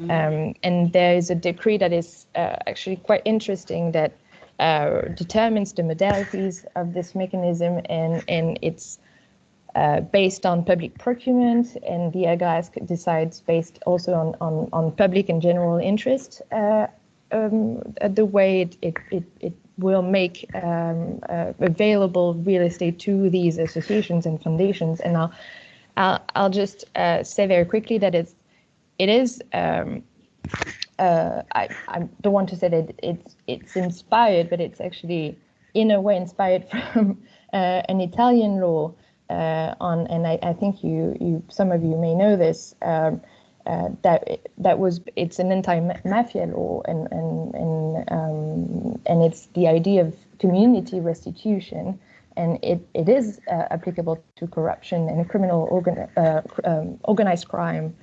Speaker 6: Mm-hmm. Um, and there is a decree that is uh, actually quite interesting that uh, determines the modalities of this mechanism, and, and it's uh, based on public procurement, and the AGRASC decides based also on, on, on public and general interest uh, um, the way it, it, it, it will make um, uh, available real estate to these associations and foundations. And I'll, I'll, I'll just uh, say very quickly that it's it is um, uh, I, I don't want to say that it's it's inspired, but it's actually in a way inspired from uh, an Italian law uh, on, and I, I, think you you some of you may know this. Um, uh, that that was it's an anti-mafia law, and and and um, and it's the idea of community restitution, and it it is uh, applicable to corruption and criminal organ, uh, um, organized crime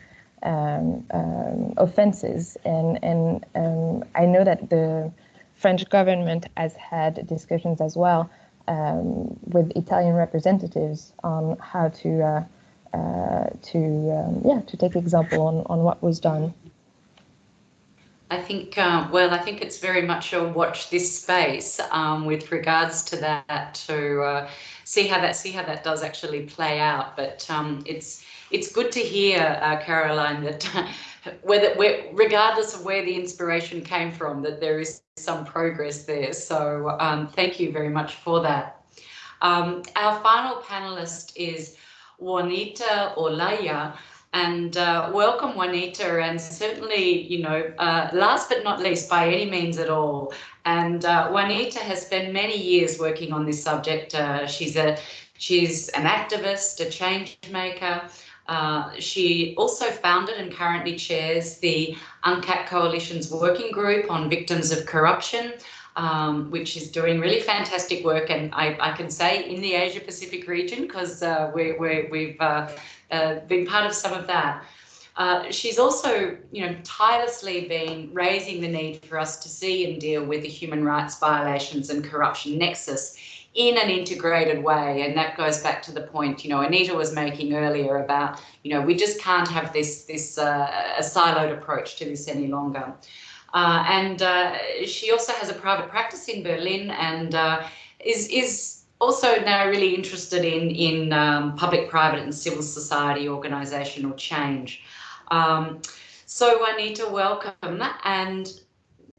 Speaker 6: um, um, offenses. And, and um, I know that the French government has had discussions as well um, with Italian representatives on how to uh, uh, to um, yeah to take example on, on what was done.
Speaker 1: I think, uh, well, I think it's very much a watch this space um, with regards to that to uh, see how that see how that does actually play out. But um, it's it's good to hear, uh, Caroline, that whether regardless of where the inspiration came from, that there is some progress there. So um, thank you very much for that. Um, our final panelist is Juanita Olaya. And uh, welcome, Juanita, and certainly, you know, uh, last but not least, by any means at all. And uh, Juanita has spent many years working on this subject. Uh, she's a she's an activist, a change maker, uh, she also founded and currently chairs the UNCAC Coalition's working group on victims of corruption, um, which is doing really fantastic work. And I, I can say in the Asia Pacific region, because uh, we, have uh, uh, been part of some of that. Uh, she's also, you know, tirelessly been raising the need for us to see and deal with the human rights violations and corruption nexus in an integrated way. And that goes back to the point, you know, Anita was making earlier about, you know, we just can't have this, this uh, a siloed approach to this any longer. Uh, and uh, she also has a private practice in Berlin and uh, is, is also now really interested in, in um, public, private and civil society organisational change. Um, so Anita, welcome. And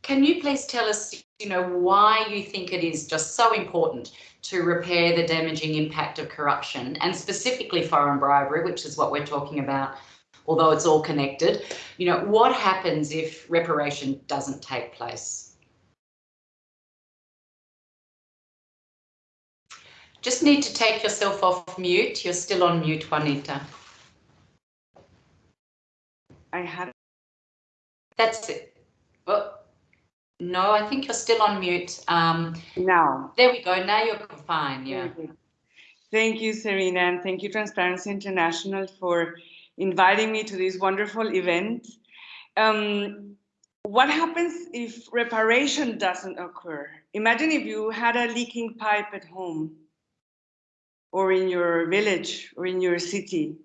Speaker 1: can you please tell us, you know, why you think it is just so important to repair the damaging impact of corruption and specifically foreign bribery, which is what we're talking about, although it's all connected. You know, what happens if reparation doesn't take place? Just need to take yourself off mute. You're still on mute, Juanita.
Speaker 7: I had.
Speaker 1: That's it. Well, no, I think you're still on mute. Um,
Speaker 7: now.
Speaker 1: There we go. Now you're fine. Yeah.
Speaker 7: Thank you, Serena, and thank you, Transparency International, for inviting me to this wonderful event. Um, what happens if reparation doesn't occur? Imagine if you had a leaking pipe at home. or in your village or in your city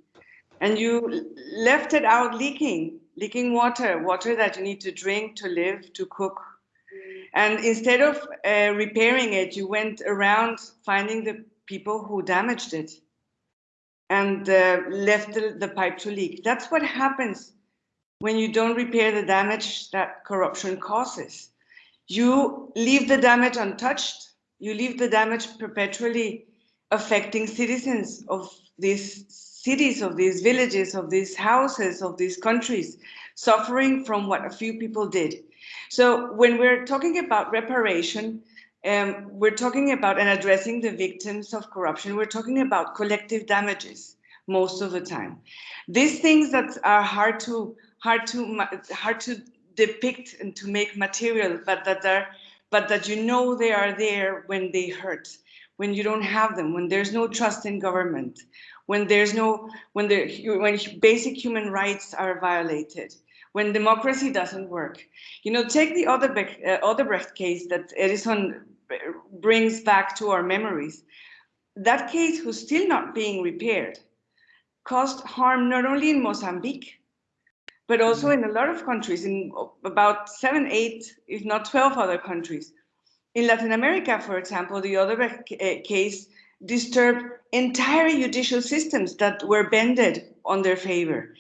Speaker 7: and you left it out leaking, leaking water, water that you need to drink, to live, to cook. And instead of uh, repairing it, you went around finding the people who damaged it and uh, left the, the pipe to leak. That's what happens when you don't repair the damage that corruption causes. You leave the damage untouched. You leave the damage perpetually affecting citizens of these cities, of these villages, of these houses, of these countries, suffering from what a few people did. So when we're talking about reparation, um, we're talking about and addressing the victims of corruption, we're talking about collective damages most of the time. These things that are hard to hard to hard to depict and to make material, but that are but that you know they are there when they hurt, when you don't have them, when there's no trust in government, when there's no when the when basic human rights are violated, when democracy doesn't work. You know, take the Odebrecht, uh, Odebrecht case that Edison brings back to our memories. That case, who's still not being repaired, caused harm not only in Mozambique, but also in a lot of countries, in about seven, eight, if not 12 other countries. In Latin America, for example, the Odebrecht uh, case disturbed entire judicial systems that were bended on their favor.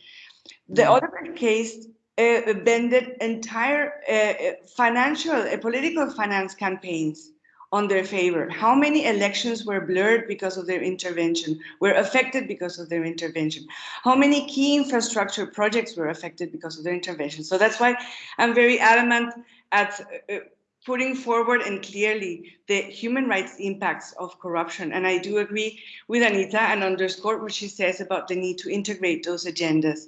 Speaker 7: The mm. Odebrecht case uh, bended entire uh, financial, uh, political finance campaigns on their favor. How many elections were blurred because of their intervention, were affected because of their intervention? How many key infrastructure projects were affected because of their intervention? So that's why I'm very adamant at uh, putting forward and clearly the human rights impacts of corruption. And I do agree with Anita and underscore what she says about the need to integrate those agendas,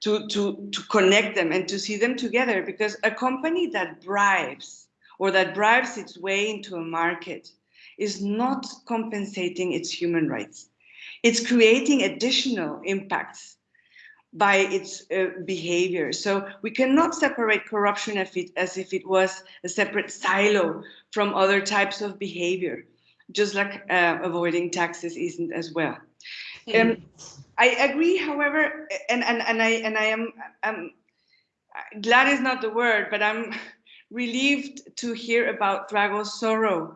Speaker 7: to, to, to connect them and to see them together because a company that bribes or that bribes its way into a market is not compensating its human rights. It's creating additional impacts by its uh, behavior. So we cannot separate corruption as if, it, as if it was a separate silo from other types of behavior, just like uh, avoiding taxes isn't as well. Mm. Um, I agree, however, and, and, and I and I am I'm, glad is not the word, but I'm relieved to hear about Drago's sorrow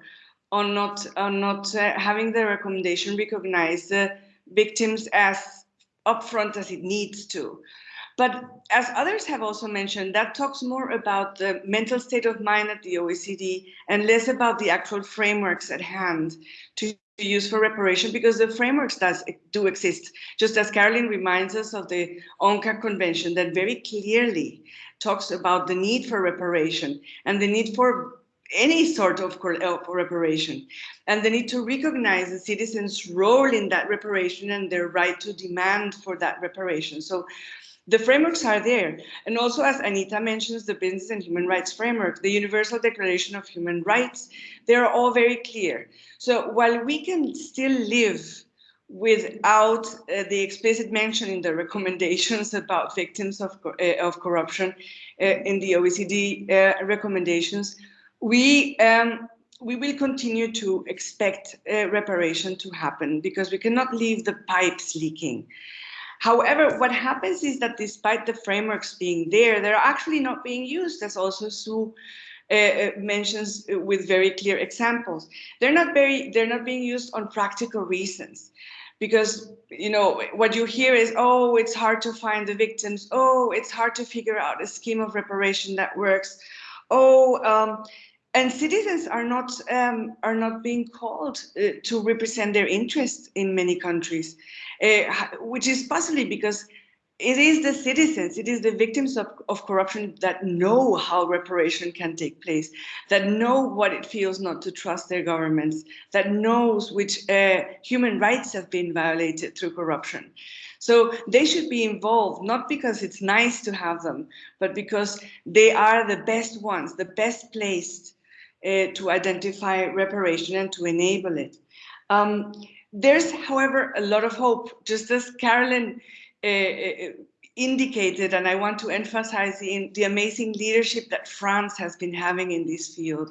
Speaker 7: on not on not uh, having the recommendation recognize the victims as upfront as it needs to. But as others have also mentioned, that talks more about the mental state of mind at the OECD and less about the actual frameworks at hand to use for reparation because the frameworks does do exist. Just as Carolyn reminds us of the UNCAC convention that very clearly talks about the need for reparation and the need for any sort of reparation and the need to recognize the citizens' role in that reparation and their right to demand for that reparation. So the frameworks are there. And also, as Anita mentions, the Business and Human Rights Framework, the Universal Declaration of Human Rights, they're all very clear. So while we can still live without uh, the explicit mention in the recommendations about victims of, uh, of corruption uh, in the OECD uh, recommendations, we um, we will continue to expect uh, reparation to happen because we cannot leave the pipes leaking. However, what happens is that despite the frameworks being there, they're actually not being used, as also Sue uh, uh mentions uh, with very clear examples. They're not very, they're not being used on practical reasons. Because you know what you hear is oh it's hard to find the victims. Oh it's hard to figure out a scheme of reparation that works. Oh um, and citizens are not um, are not being called uh, to represent their interests in many countries, which is possibly because it is the citizens, it is the victims of, of corruption that know how reparation can take place, that know what it feels not to trust their governments, that knows which uh, human rights have been violated through corruption. So they should be involved, not because it's nice to have them, but because they are the best ones, the best placed uh, to identify reparation and to enable it. Um, there's, however, a lot of hope, just as Carolyn uh, uh, indicated, and I want to emphasize the, the amazing leadership that France has been having in this field,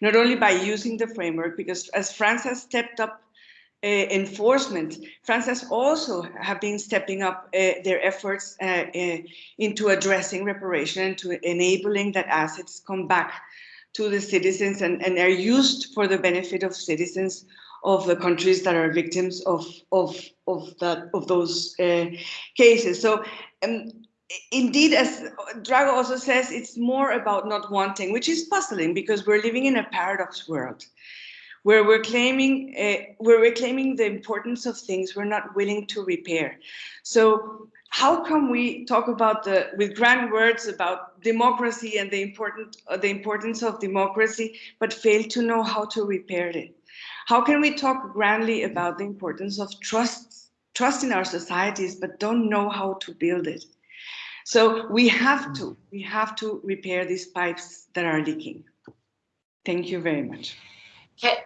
Speaker 7: not only by using the framework, because as France has stepped up uh, enforcement, France has also have been stepping up uh, their efforts uh, uh, into addressing reparation and to enabling that assets come back to the citizens and, and are used for the benefit of citizens of the countries that are victims of of of that of those uh, cases. So. Um, indeed, as Drago also says, it's more about not wanting, which is puzzling because we're living in a paradox world where we're claiming uh, where we're claiming the importance of things we're not willing to repair. So how come we talk about the with grand words about democracy and the important uh, the importance of democracy, but fail to know how to repair it? How can we talk grandly about the importance of trust trust in our societies, but don't know how to build it? So we have to we have to repair these pipes that are leaking. Thank you very much.
Speaker 1: Okay.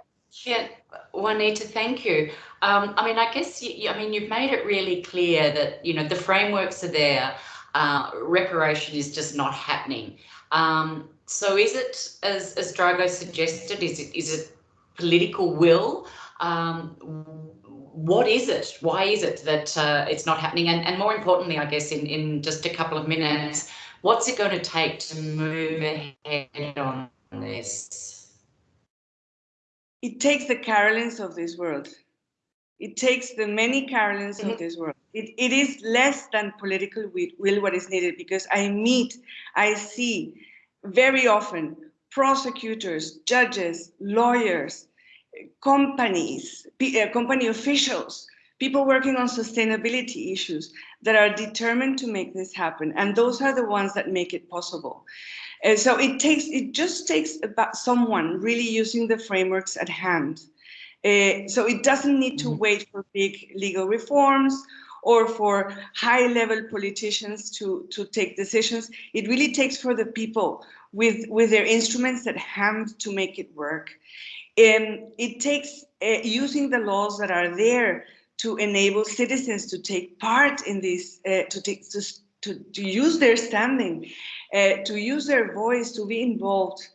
Speaker 1: Yeah, Juanita, thank you. Um, I mean, I guess, you, I mean, you've made it really clear that, you know, the frameworks are there, uh, reparation is just not happening. Um, so is it, as, as Drago suggested, is it, is it political will? Um, what is it? Why is it that uh, it's not happening? And, and more importantly, I guess, in, in just a couple of minutes, what's it going to take to move ahead on this?
Speaker 7: it takes the Carolines of this world. It takes the many Carolines mm -hmm. of mm-hmm. this world. It, it is less than political will what is needed because I meet, I see very often prosecutors, judges, lawyers, companies, uh, company officials, people working on sustainability issues that are determined to make this happen. And those are the ones that make it possible. And so it takes, it just takes about someone really using the frameworks at hand. Uh, so it doesn't need to mm-hmm. wait for big legal reforms or for high level politicians to, to take decisions. It really takes for the people with, with their instruments at hand to make it work. Um, it takes uh, using the laws that are there to enable citizens to take part in this, uh, to, take, to, to, to use their standing uh, to use their voice, to be involved.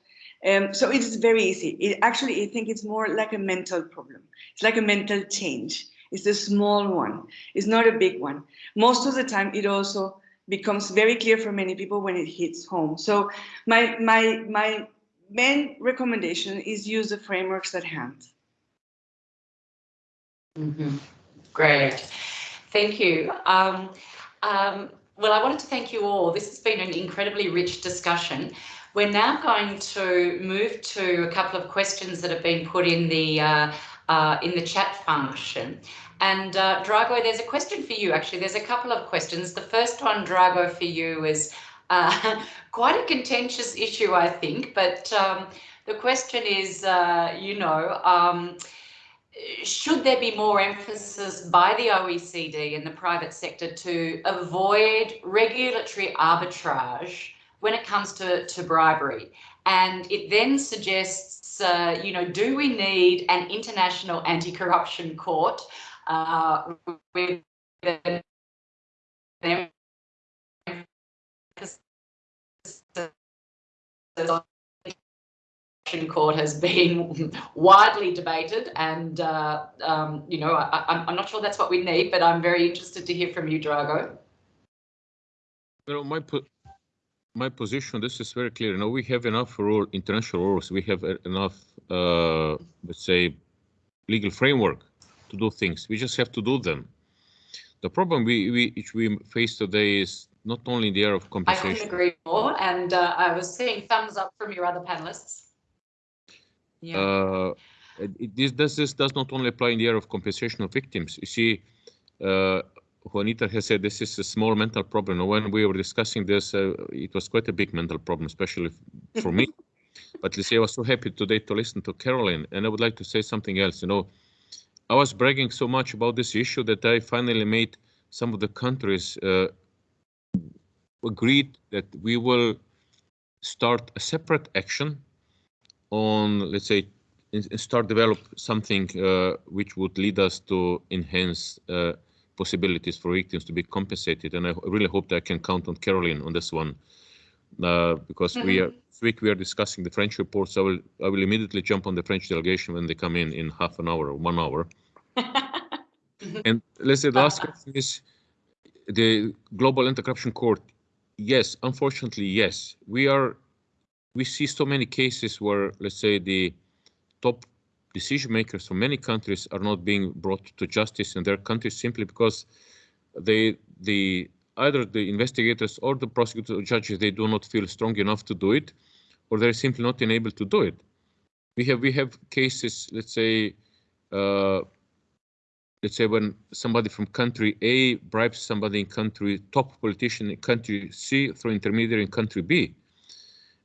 Speaker 7: Um, so it's very easy. It, actually, I think it's more like a mental problem. It's like a mental change. It's a small one. It's not a big one. Most of the time, it also becomes very clear for many people when it hits home. So my my my main recommendation is use the frameworks at hand.
Speaker 1: Mm -hmm. Great, thank you. Um, um, well, I wanted to thank you all. This has been an incredibly rich discussion. We're now going to move to a couple of questions that have been put in the uh, uh, in the chat function. And uh, Drago, there's a question for you. Actually, there's a couple of questions. The first one, Drago, for you is uh, quite a contentious issue, I think. But um, the question is, uh, you know. Um, should there be more emphasis by the OECD and the private sector to avoid regulatory arbitrage when it comes to, to bribery? And it then suggests, uh, you know, do we need an international anti-corruption court uh, with court has been widely debated and uh, um, you know I, am not sure that's what we need but I'm very interested to hear from you Drago.
Speaker 2: Know my my position this is very clear. You know we have enough rule international rules. We have enough uh, let's say legal framework to do things. We just have to do them. The problem we, we which we face today is not only the area of compensation. I
Speaker 1: couldn't agree more and uh, I was seeing thumbs up from your other panelists.
Speaker 2: Yeah. Uh, it, this, does, this does not only apply in the area of compensation of victims. You see, uh, Juanita has said this is a small mental problem. When we were discussing this, uh, it was quite a big mental problem, especially for me. But let's say I was so happy today to listen to Caroline, and I would like to say something else. You know, I was bragging so much about this issue that I finally made some of the countries uh, agreed that we will start a separate action on, let's say, start develop something uh, which would lead us to enhance uh, possibilities for victims to be compensated. And I really hope that I can count on Caroline on this one, uh, because mm -hmm. we are this week we are discussing the French report. So I will I will immediately jump on the French delegation when they come in in half an hour or one hour, And let's say the last question is the Global Anti-Corruption Court. Yes, unfortunately, yes. We are, we see so many cases where, let's say, the top decision makers from many countries are not being brought to justice in their countries simply because they, the either the investigators or the prosecutors or judges, they do not feel strong enough to do it, or they're simply not enabled to do it. We have we have cases, let's say, uh, let's say when somebody from country A bribes somebody in country top politician in country C through intermediary in country B.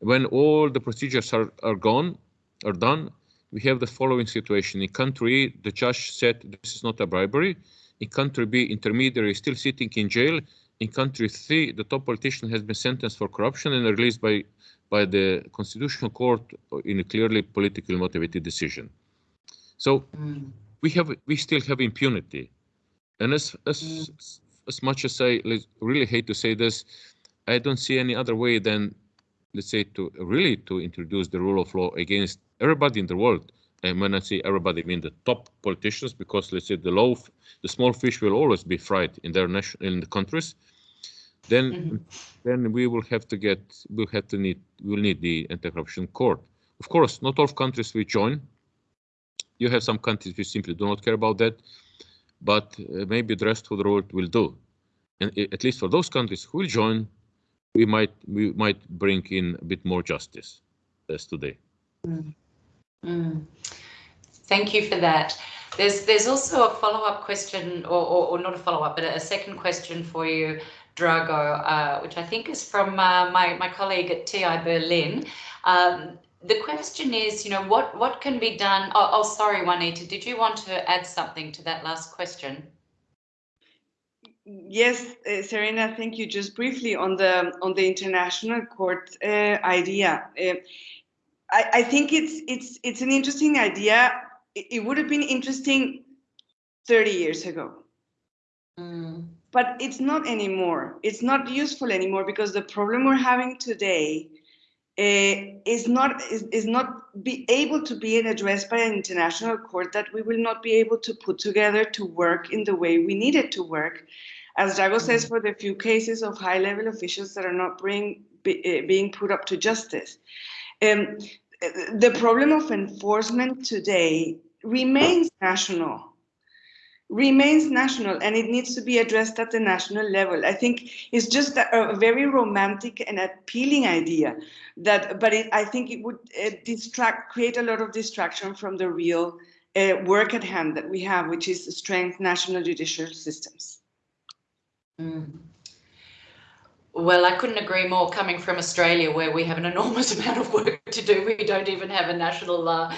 Speaker 2: When all the procedures are, are gone, are done, we have the following situation. In country A, the judge said this is not a bribery. In country B, intermediary is still sitting in jail. In country C, the top politician has been sentenced for corruption and released by, by the Constitutional Court in a clearly politically motivated decision. So
Speaker 1: Mm.
Speaker 2: We have we still have impunity. And as as as much as i really hate to say this i don't see any other way than let's say to really to introduce the rule of law against everybody in the world. And when i say everybody i mean the top politicians because let's say the low the small fish will always be fried in their nation in the countries. Then
Speaker 1: Mhm.
Speaker 2: then we will have to get we'll have to need we'll need the anti-corruption court. Of course not all countries will join you have some countries which simply do not care about that, but uh, maybe the rest of the world will do. And at least for those countries who will join, we might we might bring in a bit more justice as today.
Speaker 1: Mm. Thank you for that. There's there's also a follow-up question, or, or, or not a follow-up, but a second question for you, Drago, uh, which I think is from uh, my, my colleague at TI Berlin. Um, the question is, you know, what, what can be done? Oh, oh, sorry, Juanita, did you want to add something to that last question?
Speaker 7: Yes, uh, Serena, thank you. Just briefly on the on the international court uh, idea, uh, I, I think it's it's it's an interesting idea. It, it would have been interesting 30 years ago,
Speaker 1: Mm,
Speaker 7: but it's not anymore. It's not useful anymore because the problem we're having today is not is, is not be able to be addressed by an international court that we will not be able to put together to work in the way we need it to work. As Drago says, for the few cases of high-level officials that are not bring, be, uh, being put up to justice. Um, the problem of enforcement today remains national remains national and it needs to be addressed at the national level. I think it's just a, a very romantic and appealing idea that, but it, I think it would uh, distract, create a lot of distraction from the real uh, work at hand that we have, which is to strengthen national judicial systems.
Speaker 1: mm. Well, I couldn't agree more coming from Australia, where we have an enormous amount of work to do. We don't even have a national uh,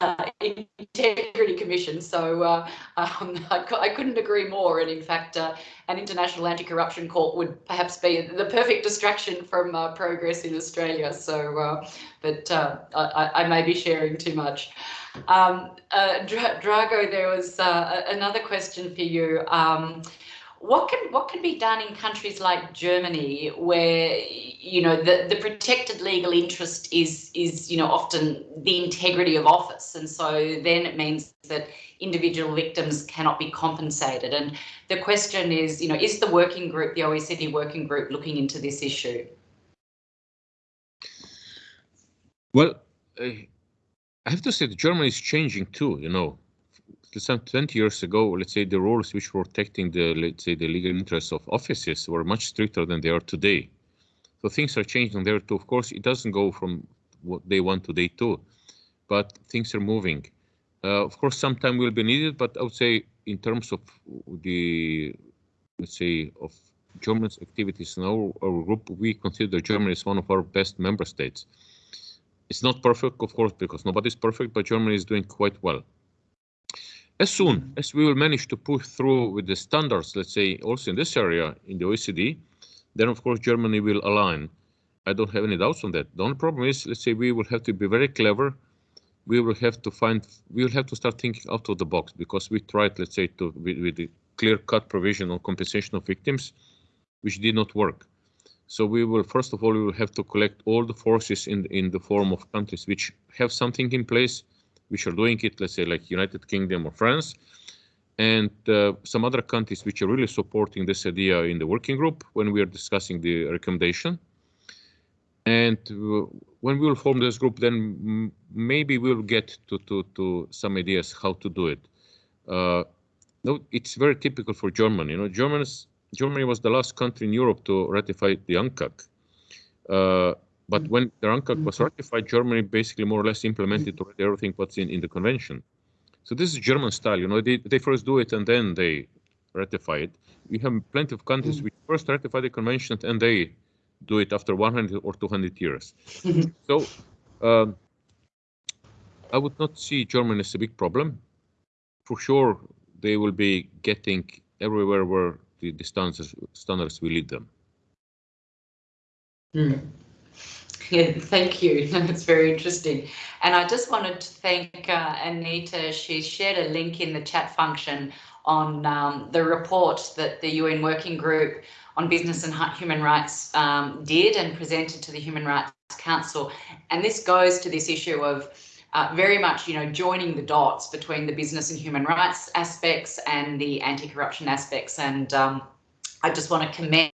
Speaker 1: uh, integrity commission. So uh, um, I, I couldn't agree more. And in fact, uh, an international anti-corruption court would perhaps be the perfect distraction from uh, progress in Australia. So, uh, but I, I may be sharing too much. Um, Dra- Drago, there was another question for you. Um, what can what can be done in countries like Germany, where you know the, the protected legal interest is is you know often the integrity of office, and so then it means that individual victims cannot be compensated. And the question is, you know, is the working group, the OECD working group, looking into this issue?
Speaker 2: Well, I have to say that Germany is changing too. You know, some 20 years ago, let's say the rules which were protecting the let's say the legal interests of offices were much stricter than they are today. So things are changing there too. Of course, it doesn't go from what day one to day two, but things are moving. Uh, of course, some time will be needed, but I would say in terms of the let's say of Germany's activities in our, our group, we consider Germany as one of our best member states. It's not perfect, of course, because nobody's perfect, but Germany is doing quite well. As soon as we will manage to push through with the standards, let's say also in this area in the OECD, then of course Germany will align. I don't have any doubts on that. The only problem is, let's say we will have to be very clever. We will have to find, we will have to start thinking out of the box because we tried, let's say, to with, with the clear-cut provision on compensation of victims, which did not work. So we will, first of all, we will have to collect all the forces in, in the form of countries which have something in place, which are doing it, let's say like United Kingdom or France. and uh, some other countries which are really supporting this idea in the working group when we are discussing the recommendation. And uh, when we will form this group, then maybe we'll get to, to, to some ideas how to do it. Uh, no, it's very typical for Germany. You know, Germans, Germany was the last country in Europe to ratify the UNCAC. Uh, but mm. when the UNCAC was ratified, Germany basically more or less implemented everything what's in, in the convention. So this is German style, you know, they, they first do it and then they ratify it. We have plenty of countries mm. which first ratify the convention and they do it after 100 or 200 years. so um, I would not see Germany as a big problem. For sure, they will be getting everywhere where the, the standards, standards will lead them.
Speaker 1: Mm. Yeah, thank you. That's very interesting. And I just wanted to thank uh, Anita. She shared a link in the chat function on um, the report that the UN Working Group on Business and Human Rights um, did and presented to the Human Rights Council. And this goes to this issue of uh, very much, you know, joining the dots between the business and human rights aspects and the anti-corruption aspects. And um, I just want to commend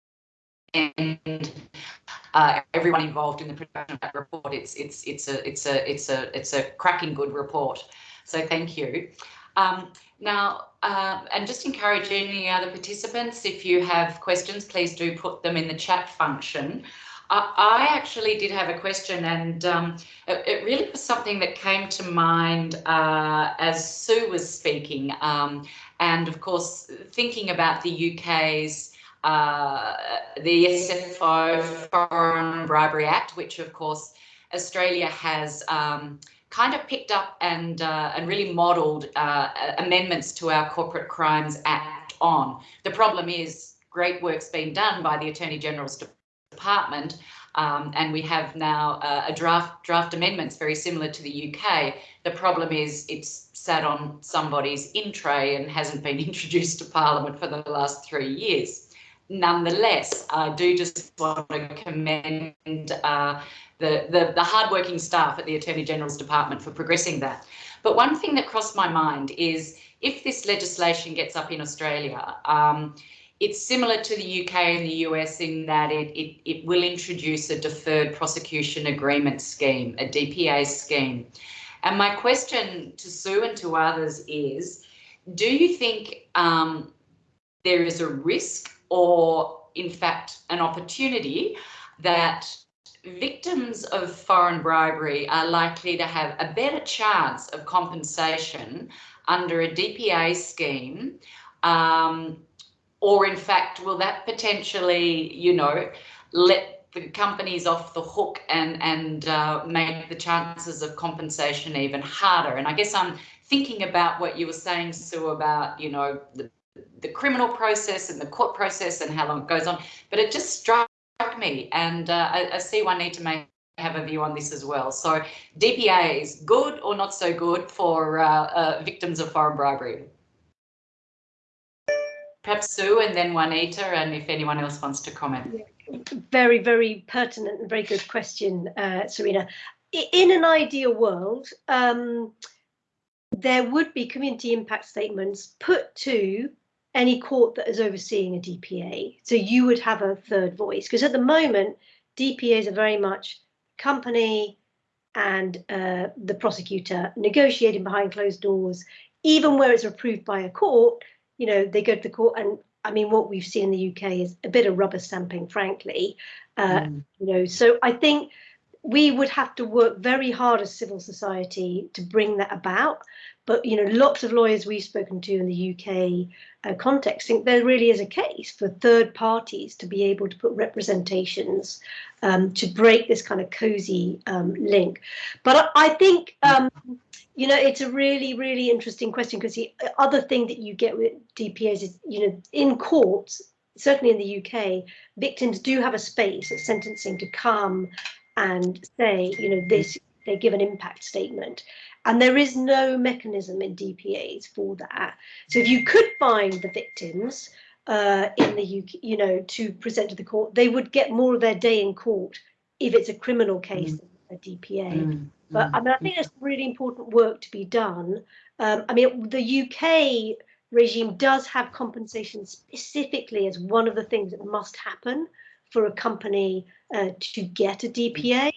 Speaker 1: uh, everyone involved in the production of that report. It's it's it's a it's a it's a it's a cracking good report. So thank you. Um, now, uh, and just encourage any other participants, if you have questions, please do put them in the chat function. Uh, I actually did have a question and um, it, it, really was something that came to mind uh, as Sue was speaking. Um, and of course, thinking about the UK's uh, the SFO Foreign Bribery Act, which of course Australia has um, kind of picked up and uh, and really modelled uh, amendments to our Corporate Crimes Act on. The problem is great work's been done by the Attorney General's Department, um, and we have now uh, a draft draft amendments very similar to the UK. The problem is it's sat on somebody's in tray and hasn't been introduced to Parliament for the last three years nonetheless, I do just want to commend uh, the, the, the hardworking staff at the Attorney General's Department for progressing that. But one thing that crossed my mind is if this legislation gets up in Australia, um, it's similar to the UK and the US in that it, it, it will introduce a deferred prosecution agreement scheme, a DPA scheme. And my question to Sue and to others is, do you think um, there is a risk or in fact an opportunity that victims of foreign bribery are likely to have a better chance of compensation under a DPA scheme um, or in fact will that potentially you know let the companies off the hook and and uh, make the chances of compensation even harder? And I guess I'm thinking about what you were saying Sue about you know the the criminal process and the court process and how long it goes on. But it just struck me, and uh, I, I, see one need to make have a view on this as well. So DPA is good or not so good for uh, uh, victims of foreign bribery? Perhaps Sue and then Juanita, and if anyone else wants to comment.
Speaker 5: Very, very pertinent and very good question, uh, Serena. In an ideal world, um, there would be community impact statements put to any court that is overseeing a DPA. So you would have a third voice because at the moment, DPAs are very much company and uh, the prosecutor negotiating behind closed doors, even where it's approved by a court, you know, they go to the court and I mean, what we've seen in the UK is a bit of rubber stamping, frankly. Uh, mm. You know, so I think we would have to work very hard as civil society to bring that about. But you know, lots of lawyers we've spoken to in the UK uh, context think there really is a case for third parties to be able to put representations um, to break this kind of cozy um, link. But I, I think um, you know it's a really really interesting question because the other thing that you get with DPAs is you know in courts certainly in the UK, victims do have a space at sentencing to come and say, you know, this, they give an impact statement. And there is no mechanism in DPAs for that. So if you could find the victims uh, in the UK, you know, to present to the court, they would get more of their day in court if it's a criminal case mm. a DPA. Mm. But I mean, I think there's really important work to be done. Um, I mean, the UK regime does have compensation specifically as one of the things that must happen for a company uh, to get a DPA.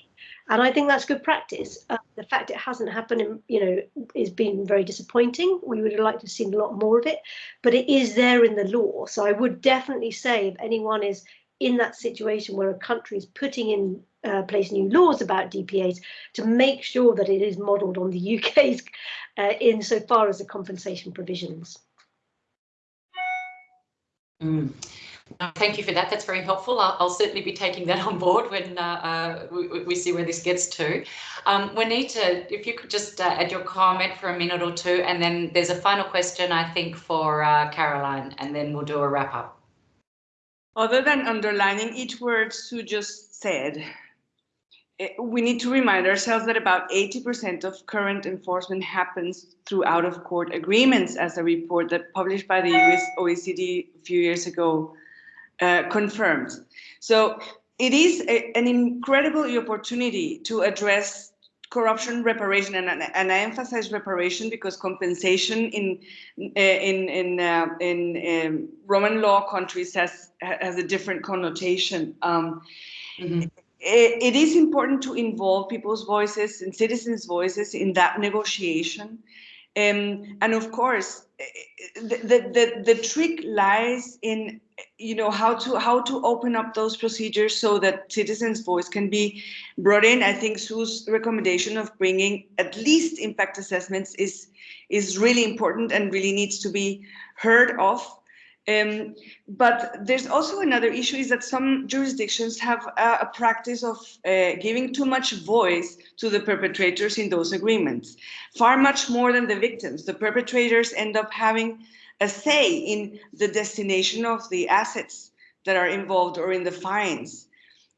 Speaker 5: And I think that's good practice. Uh, the fact it hasn't happened, you know, is been very disappointing. We would have liked to have seen a lot more of it, but it is there in the law. So I would definitely say if anyone is in that situation where a country is putting in uh, place new laws about DPAs to make sure that it is modelled on the UK's uh, insofar as the compensation provisions.
Speaker 1: Mm. Thank you for that. That's very helpful. I'll, I'll, certainly be taking that on board when uh, uh, we, we, see where this gets to. Um, Juanita, if you could just uh, add your comment for a minute or two, and then there's a final question, I think, for uh, Caroline, and then we'll do a wrap up.
Speaker 7: Other than underlining each word Sue just said, eh, we need to remind ourselves that about 80% of current enforcement happens through out of court agreements, as a report that published by the US OECD a few years ago uh, confirmed. So it is a, an incredible opportunity to address corruption reparation and, and I emphasize reparation because compensation in in in uh, in um, Roman law countries has has a different connotation. Um, mm-hmm. it, it is important to involve people's voices and citizens' voices in that negotiation, um, and of course, the, the the trick lies in you know how to how to open up those procedures so that citizens voice can be brought in. I think sue's recommendation of bringing at least impact assessments is is really important and really needs to be heard of um, but there's also another issue is that some jurisdictions have a, a practice of uh, giving too much voice to the perpetrators in those agreements, far much more than the victims. The perpetrators end up having a say in the destination of the assets that are involved or in the fines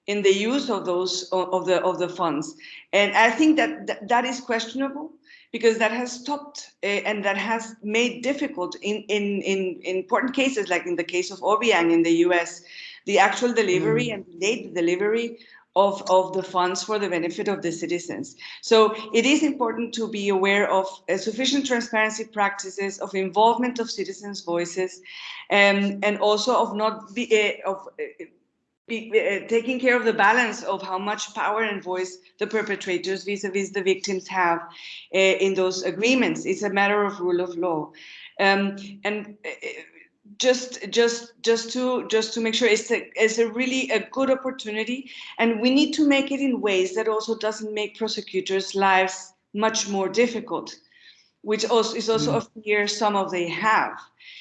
Speaker 7: in the use of those of the of the funds. And i think that that, that is questionable because that has stopped uh, and that has made difficult in, in in in important cases like in the case of Obiang in the US the actual delivery mm. and delayed delivery of, of the funds for the benefit of the citizens. So it is important to be aware of uh, sufficient transparency practices, of involvement of citizens' voices, um, and also of not be, uh, of uh, be, uh, taking care of the balance of how much power and voice the perpetrators vis-a-vis -vis the victims have uh, in those agreements. It's a matter of rule of law. Um, and uh, just just just to just to make sure it's a, it's a really a good opportunity and we need to make it in ways that also doesn't make prosecutors lives much more difficult which also is also mm. a fear some of they have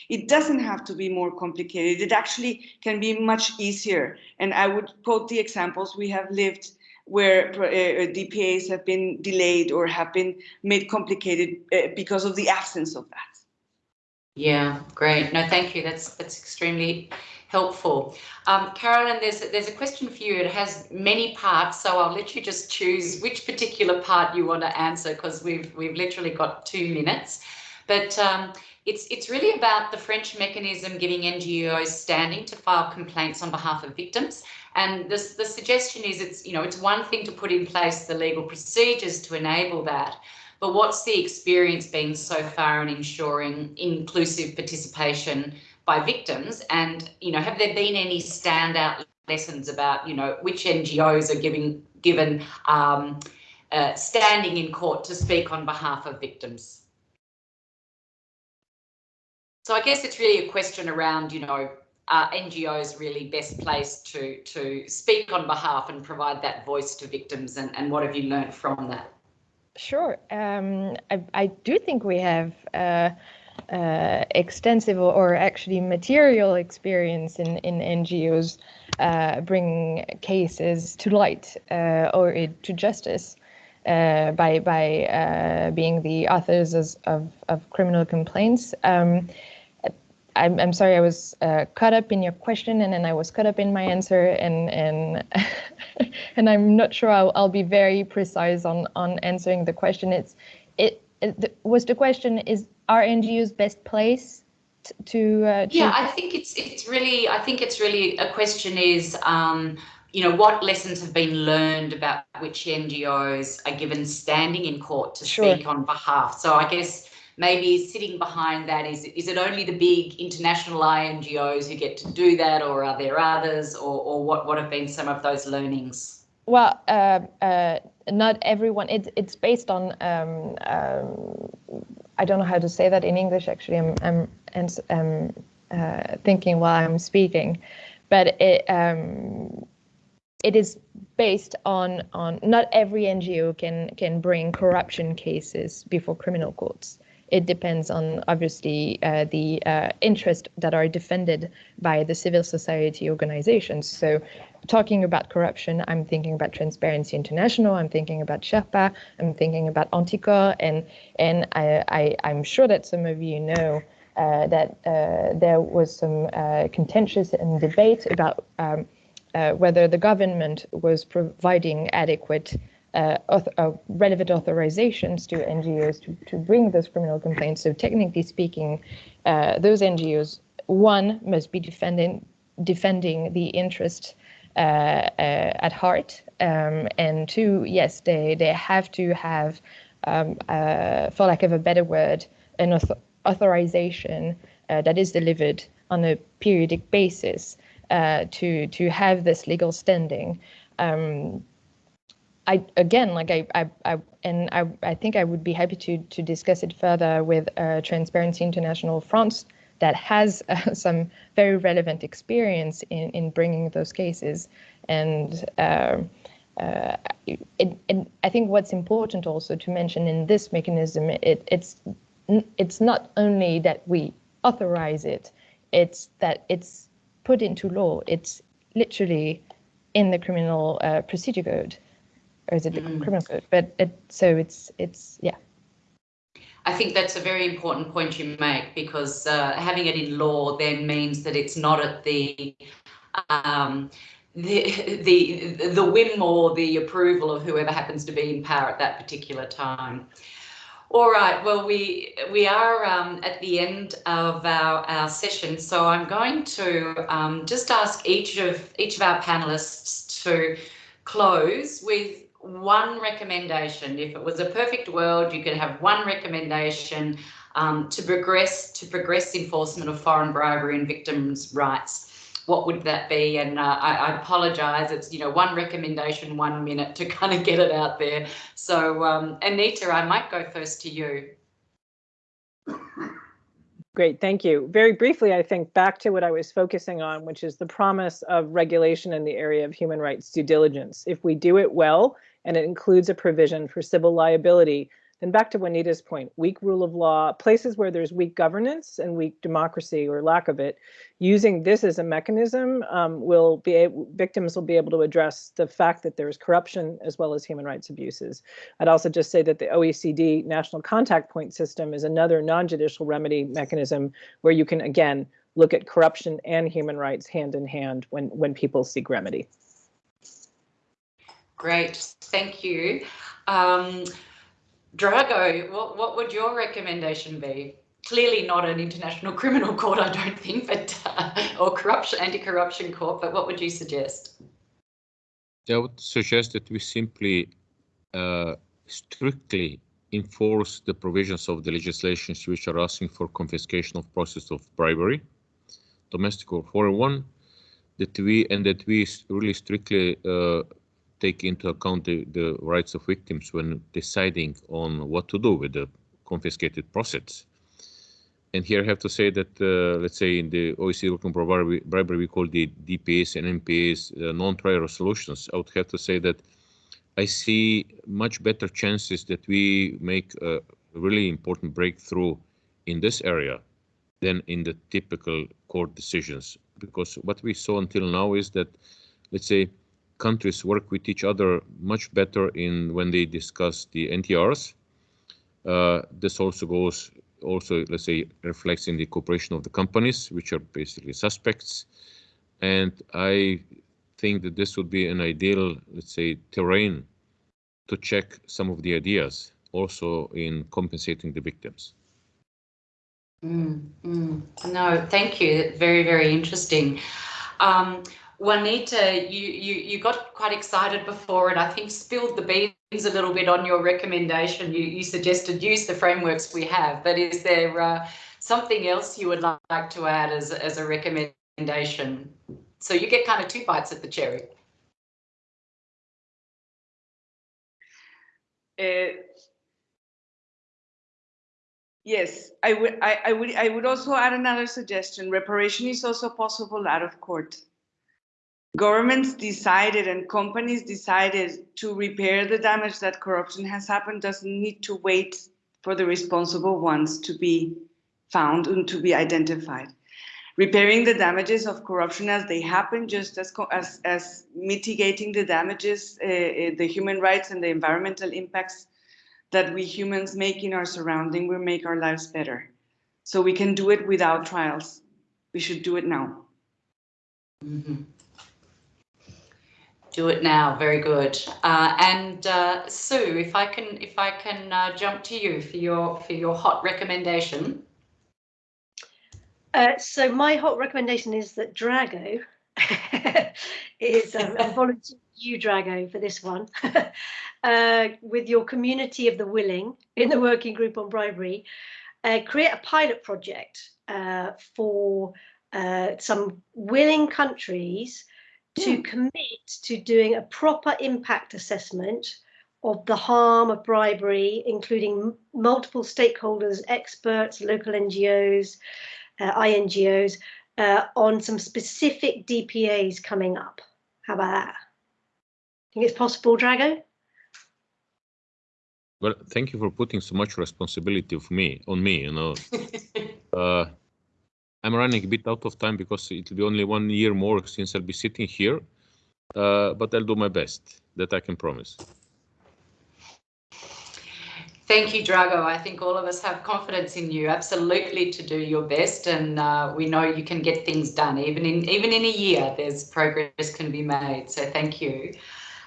Speaker 7: it doesn't have to be more complicated it actually can be much easier and i would quote the examples we have lived where uh, uh dpas have been delayed or have been made complicated uh, because of the absence of that
Speaker 1: yeah, great. No, thank you. That's that's extremely helpful. Um, Caroline, there's there's a question for you. It has many parts, so I'll let you just choose which particular part you want to answer because we've we've literally got two minutes. But um, it's it's really about the French mechanism giving NGOs standing to file complaints on behalf of victims. And this the suggestion is it's you know it's one thing to put in place the legal procedures to enable that, but what's the experience been so far in ensuring inclusive participation by victims? And, you know, have there been any standout lessons about, you know, which NGOs are giving given um, uh, standing in court to speak on behalf of victims? So I guess it's really a question around, you know, are NGOs really best placed to to speak on behalf and provide that voice to victims and, and what have you learned from that?
Speaker 6: Sure. Um, I, I, do think we have uh, uh, extensive or actually material experience in, in NGOs uh, bringing cases to light uh, or to justice uh, by by uh, being the authors of, of criminal complaints. Um, I'm, I'm sorry, I was uh, caught up in your question and then I was caught up in my answer and and and I'm not sure I'll, I'll be very precise on on answering the question. It's it, it was the question is are NGOs best place to, uh,
Speaker 1: to yeah I think it's it's really I think it's really a question is um, you know what lessons have been learned about which NGOs are given standing in court to sure. speak on behalf. So I guess maybe sitting behind that is is it only the big international INGOs who get to do that, or are there others, or or what what have been some of those learnings?
Speaker 6: Well, uh, uh, not everyone. It's it's based on. Um, um, I don't know how to say that in English. Actually, I'm I'm, I'm uh, thinking while I'm speaking, but it um, it is based on on not every NGO can can bring corruption cases before criminal courts. It depends on obviously uh, the uh, interests that are defended by the civil society organizations. So, talking about corruption, I'm thinking about Transparency International. I'm thinking about Sherpa. I'm thinking about Anticor, and and I, I I'm sure that some of you know. Uh, that uh, there was some uh, contentious and debate about um, uh, whether the government was providing adequate uh, uh, relevant authorizations to NGOs to, to bring those criminal complaints. So technically speaking, uh, those NGOs, one, must be defending defending the interest uh, uh, at heart, um, and two, yes, they they have to have, um, for lack of a better word, an author authorization that is delivered on a periodic basis uh, to to have this legal standing. Um, I again, like I, I, I and I, I think I would be happy to to discuss it further with uh, Transparency International France that has uh, some very relevant experience in in bringing those cases, and. Um, uh, I think what's important also to mention in this mechanism, it, it's it's not only that we authorize it, it's that it's put into law. It's literally in the criminal uh, procedure code, or is it the mm. criminal code? But it, so it's it's yeah.
Speaker 1: I think that's a very important point you make because uh, having it in law then means that it's not at the um, the the the whim or the approval of whoever happens to be in power at that particular time. All right, well, we we are um, at the end of our, our session, so I'm going to um, just ask each of each of our panelists to close with one recommendation. If it was a perfect world, you could have one recommendation um, to progress to progress enforcement of foreign bribery and victims' rights what would that be? And uh, I, I apologise. It's you know one recommendation, one minute to kind of get it out there. So um, Anita, I might go first to you.
Speaker 3: Great, thank you. Very briefly, I think back to what I was focusing on, which is the promise of regulation in the area of human rights due diligence. If we do it well, and it includes a provision for civil liability, and back to Juanita's point, weak rule of law, places where there's weak governance and weak democracy or lack of it, using this as a mechanism um, will be victims will be able to address the fact that there's corruption as well as human rights abuses. I'd also just say that the OECD National Contact Point System is another non-judicial remedy mechanism where you can, again, look at corruption and human rights hand in hand when, when people seek remedy.
Speaker 1: Great, thank you. Um, Drago, what, what would your recommendation be? Clearly not an international criminal court, I don't think, but uh, or corruption, anti-corruption court. But what would you suggest?
Speaker 2: I would suggest that we simply uh, strictly enforce the provisions of the legislations which are asking for confiscation of process of bribery, domestic or foreign one, that we and that we really strictly uh, take into account the, the rights of victims when deciding on what to do with the confiscated profits. And here I have to say that, uh, let's say in the OECD working bribery, bribery, we call the DPAs and NPAs uh, non-trial solutions. I would have to say that I see much better chances that we make a really important breakthrough in this area than in the typical court decisions. Because what we saw until now is that, let's say, countries work with each other much better in when they discuss the NTRs. Uh, this also goes also let's say reflects in the cooperation of the companies, which are basically suspects. And I think that this would be an ideal, let's say, terrain to check some of the ideas also in compensating the victims.
Speaker 1: Mm, mm. No, thank you. Very, very interesting. Um, Juanita, you, you, you got quite excited before and I think spilled the beans a little bit on your recommendation. You, you suggested use the frameworks we have, but is there uh, something else you would like to add as, as a recommendation? So you get kind of two bites at the cherry.
Speaker 7: Uh, yes, I would. I, I would. I would also add another suggestion. Reparation is also possible out of court. Governments decided and companies decided to repair the damage that corruption has happened. Doesn't need to wait for the responsible ones to be found and to be identified. Repairing the damages of corruption as they happen, just as as, as mitigating the damages, uh, the human rights and the environmental impacts that we humans make in our surrounding will make our lives better. So we can do it without trials. We should do it now.
Speaker 1: Mm -hmm. Do it now. Very good. Uh, and uh, Sue, if I can, if I can uh, jump to you for your for your hot recommendation.
Speaker 5: Uh, so my hot recommendation is that Drago is um, a volunteer you Drago for this one uh, with your community of the willing in the working group on bribery. Uh, create a pilot project for some willing countries to mm. commit to doing a proper impact assessment of the harm of bribery, including multiple stakeholders, experts, local NGOs, uh, INGOs, uh, on some specific DPAs coming up. How about that? Think it's possible, Drago?
Speaker 2: Well, thank you for putting so much responsibility of me on me. You know, uh, I'm running a bit out of time because it will be only one year more since I'll be sitting here, uh, but I'll do my best. That I can promise.
Speaker 1: Thank you, Drago. I think all of us have confidence in you, absolutely, to do your best, and uh, we know you can get things done. Even in even in a year, there's progress can be made. So thank you.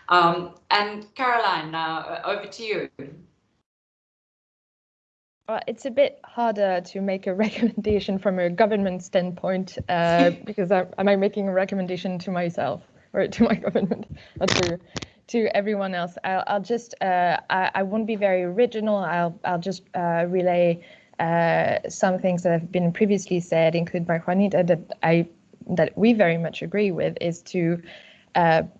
Speaker 1: Um, and Caroline, uh, over to you.
Speaker 6: Well, it's a bit harder to make a recommendation from a government standpoint uh, because I, am I making a recommendation to myself or to my government or to to everyone else. I'll, I'll just uh, I, I, won't be very original. I'll I'll just uh, relay uh, some things that have been previously said, included by Juanita, that I that we very much agree with, is to uh,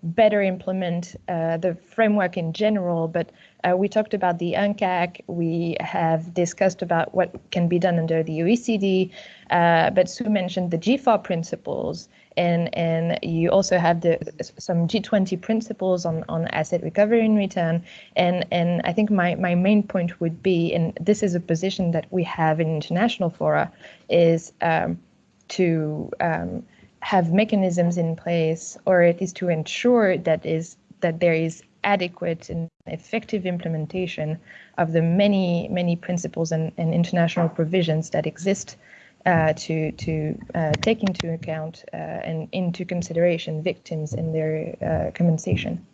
Speaker 6: better implement uh, the framework in general, but uh, we talked about the UNCAC, we have discussed about what can be done under the OECD, uh, but Sue mentioned the GFAR principles, and, and you also have the some G20 principles on, on asset recovery and return, and, and I think my, my main point would be, and this is a position that we have in international fora, is um, to um, have mechanisms in place, or at least to ensure that is that there is adequate and effective implementation of the many many principles and, and international provisions that exist uh, to to uh, take into account uh, and into consideration victims in their uh, compensation.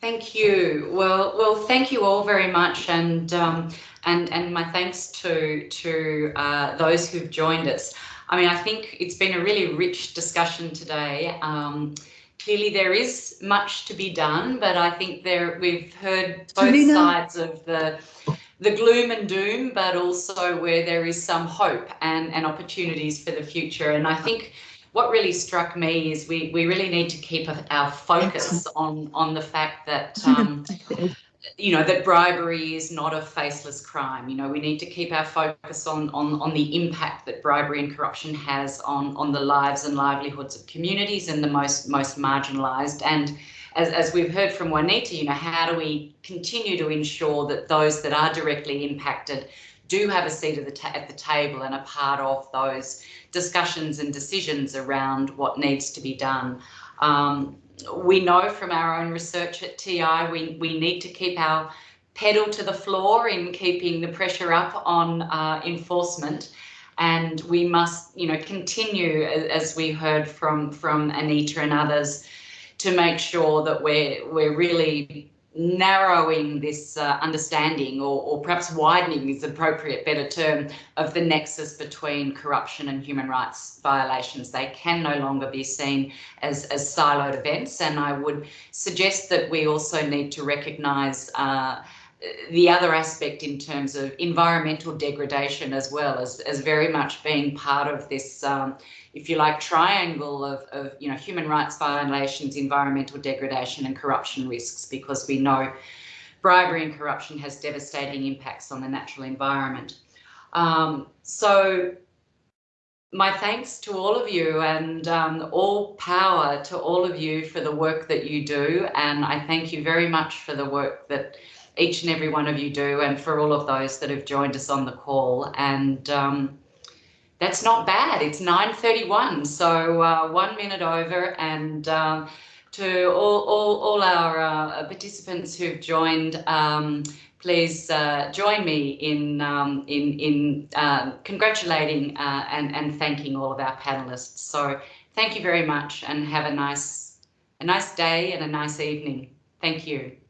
Speaker 1: Thank you. Well, well, thank you all very much, and um, and and my thanks to to uh, those who've joined us. I mean, I think it's been a really rich discussion today. Um, clearly, there is much to be done, but I think there we've heard both sides of the the gloom and doom, but also where there is some hope and, and opportunities for the future. And I think what really struck me is we, we really need to keep our focus on, on the fact that um, you know, that bribery is not a faceless crime. You know, we need to keep our focus on, on, on the impact that bribery and corruption has on, on the lives and livelihoods of communities and the most, most marginalised. And as, as we've heard from Juanita, you know, how do we continue to ensure that those that are directly impacted do have a seat at the, at the table and are part of those discussions and decisions around what needs to be done. Um, we know from our own research at TI, we, we need to keep our pedal to the floor in keeping the pressure up on uh, enforcement. And we must, you know, continue, as we heard from, from Anita and others, to make sure that we're, we're really narrowing this uh, understanding or, or, perhaps widening is appropriate better term of the nexus between corruption and human rights violations. They can no longer be seen as, as siloed events and I would suggest that we also need to recognise uh, the other aspect in terms of environmental degradation as well as, as very much being part of this, um, if you like, triangle of, of you know human rights violations, environmental degradation and corruption risks because we know bribery and corruption has devastating impacts on the natural environment. Um, so my thanks to all of you and um, all power to all of you for the work that you do. And I thank you very much for the work that each and every one of you do and for all of those that have joined us on the call. And um, that's not bad. It's 9.31, so uh, one minute over. And um, to all, all, all our uh, participants who've joined, um, please uh, join me in, um, in, in um, congratulating uh, and, and thanking all of our panelists. So thank you very much and have a nice, a nice day and a nice evening. Thank you.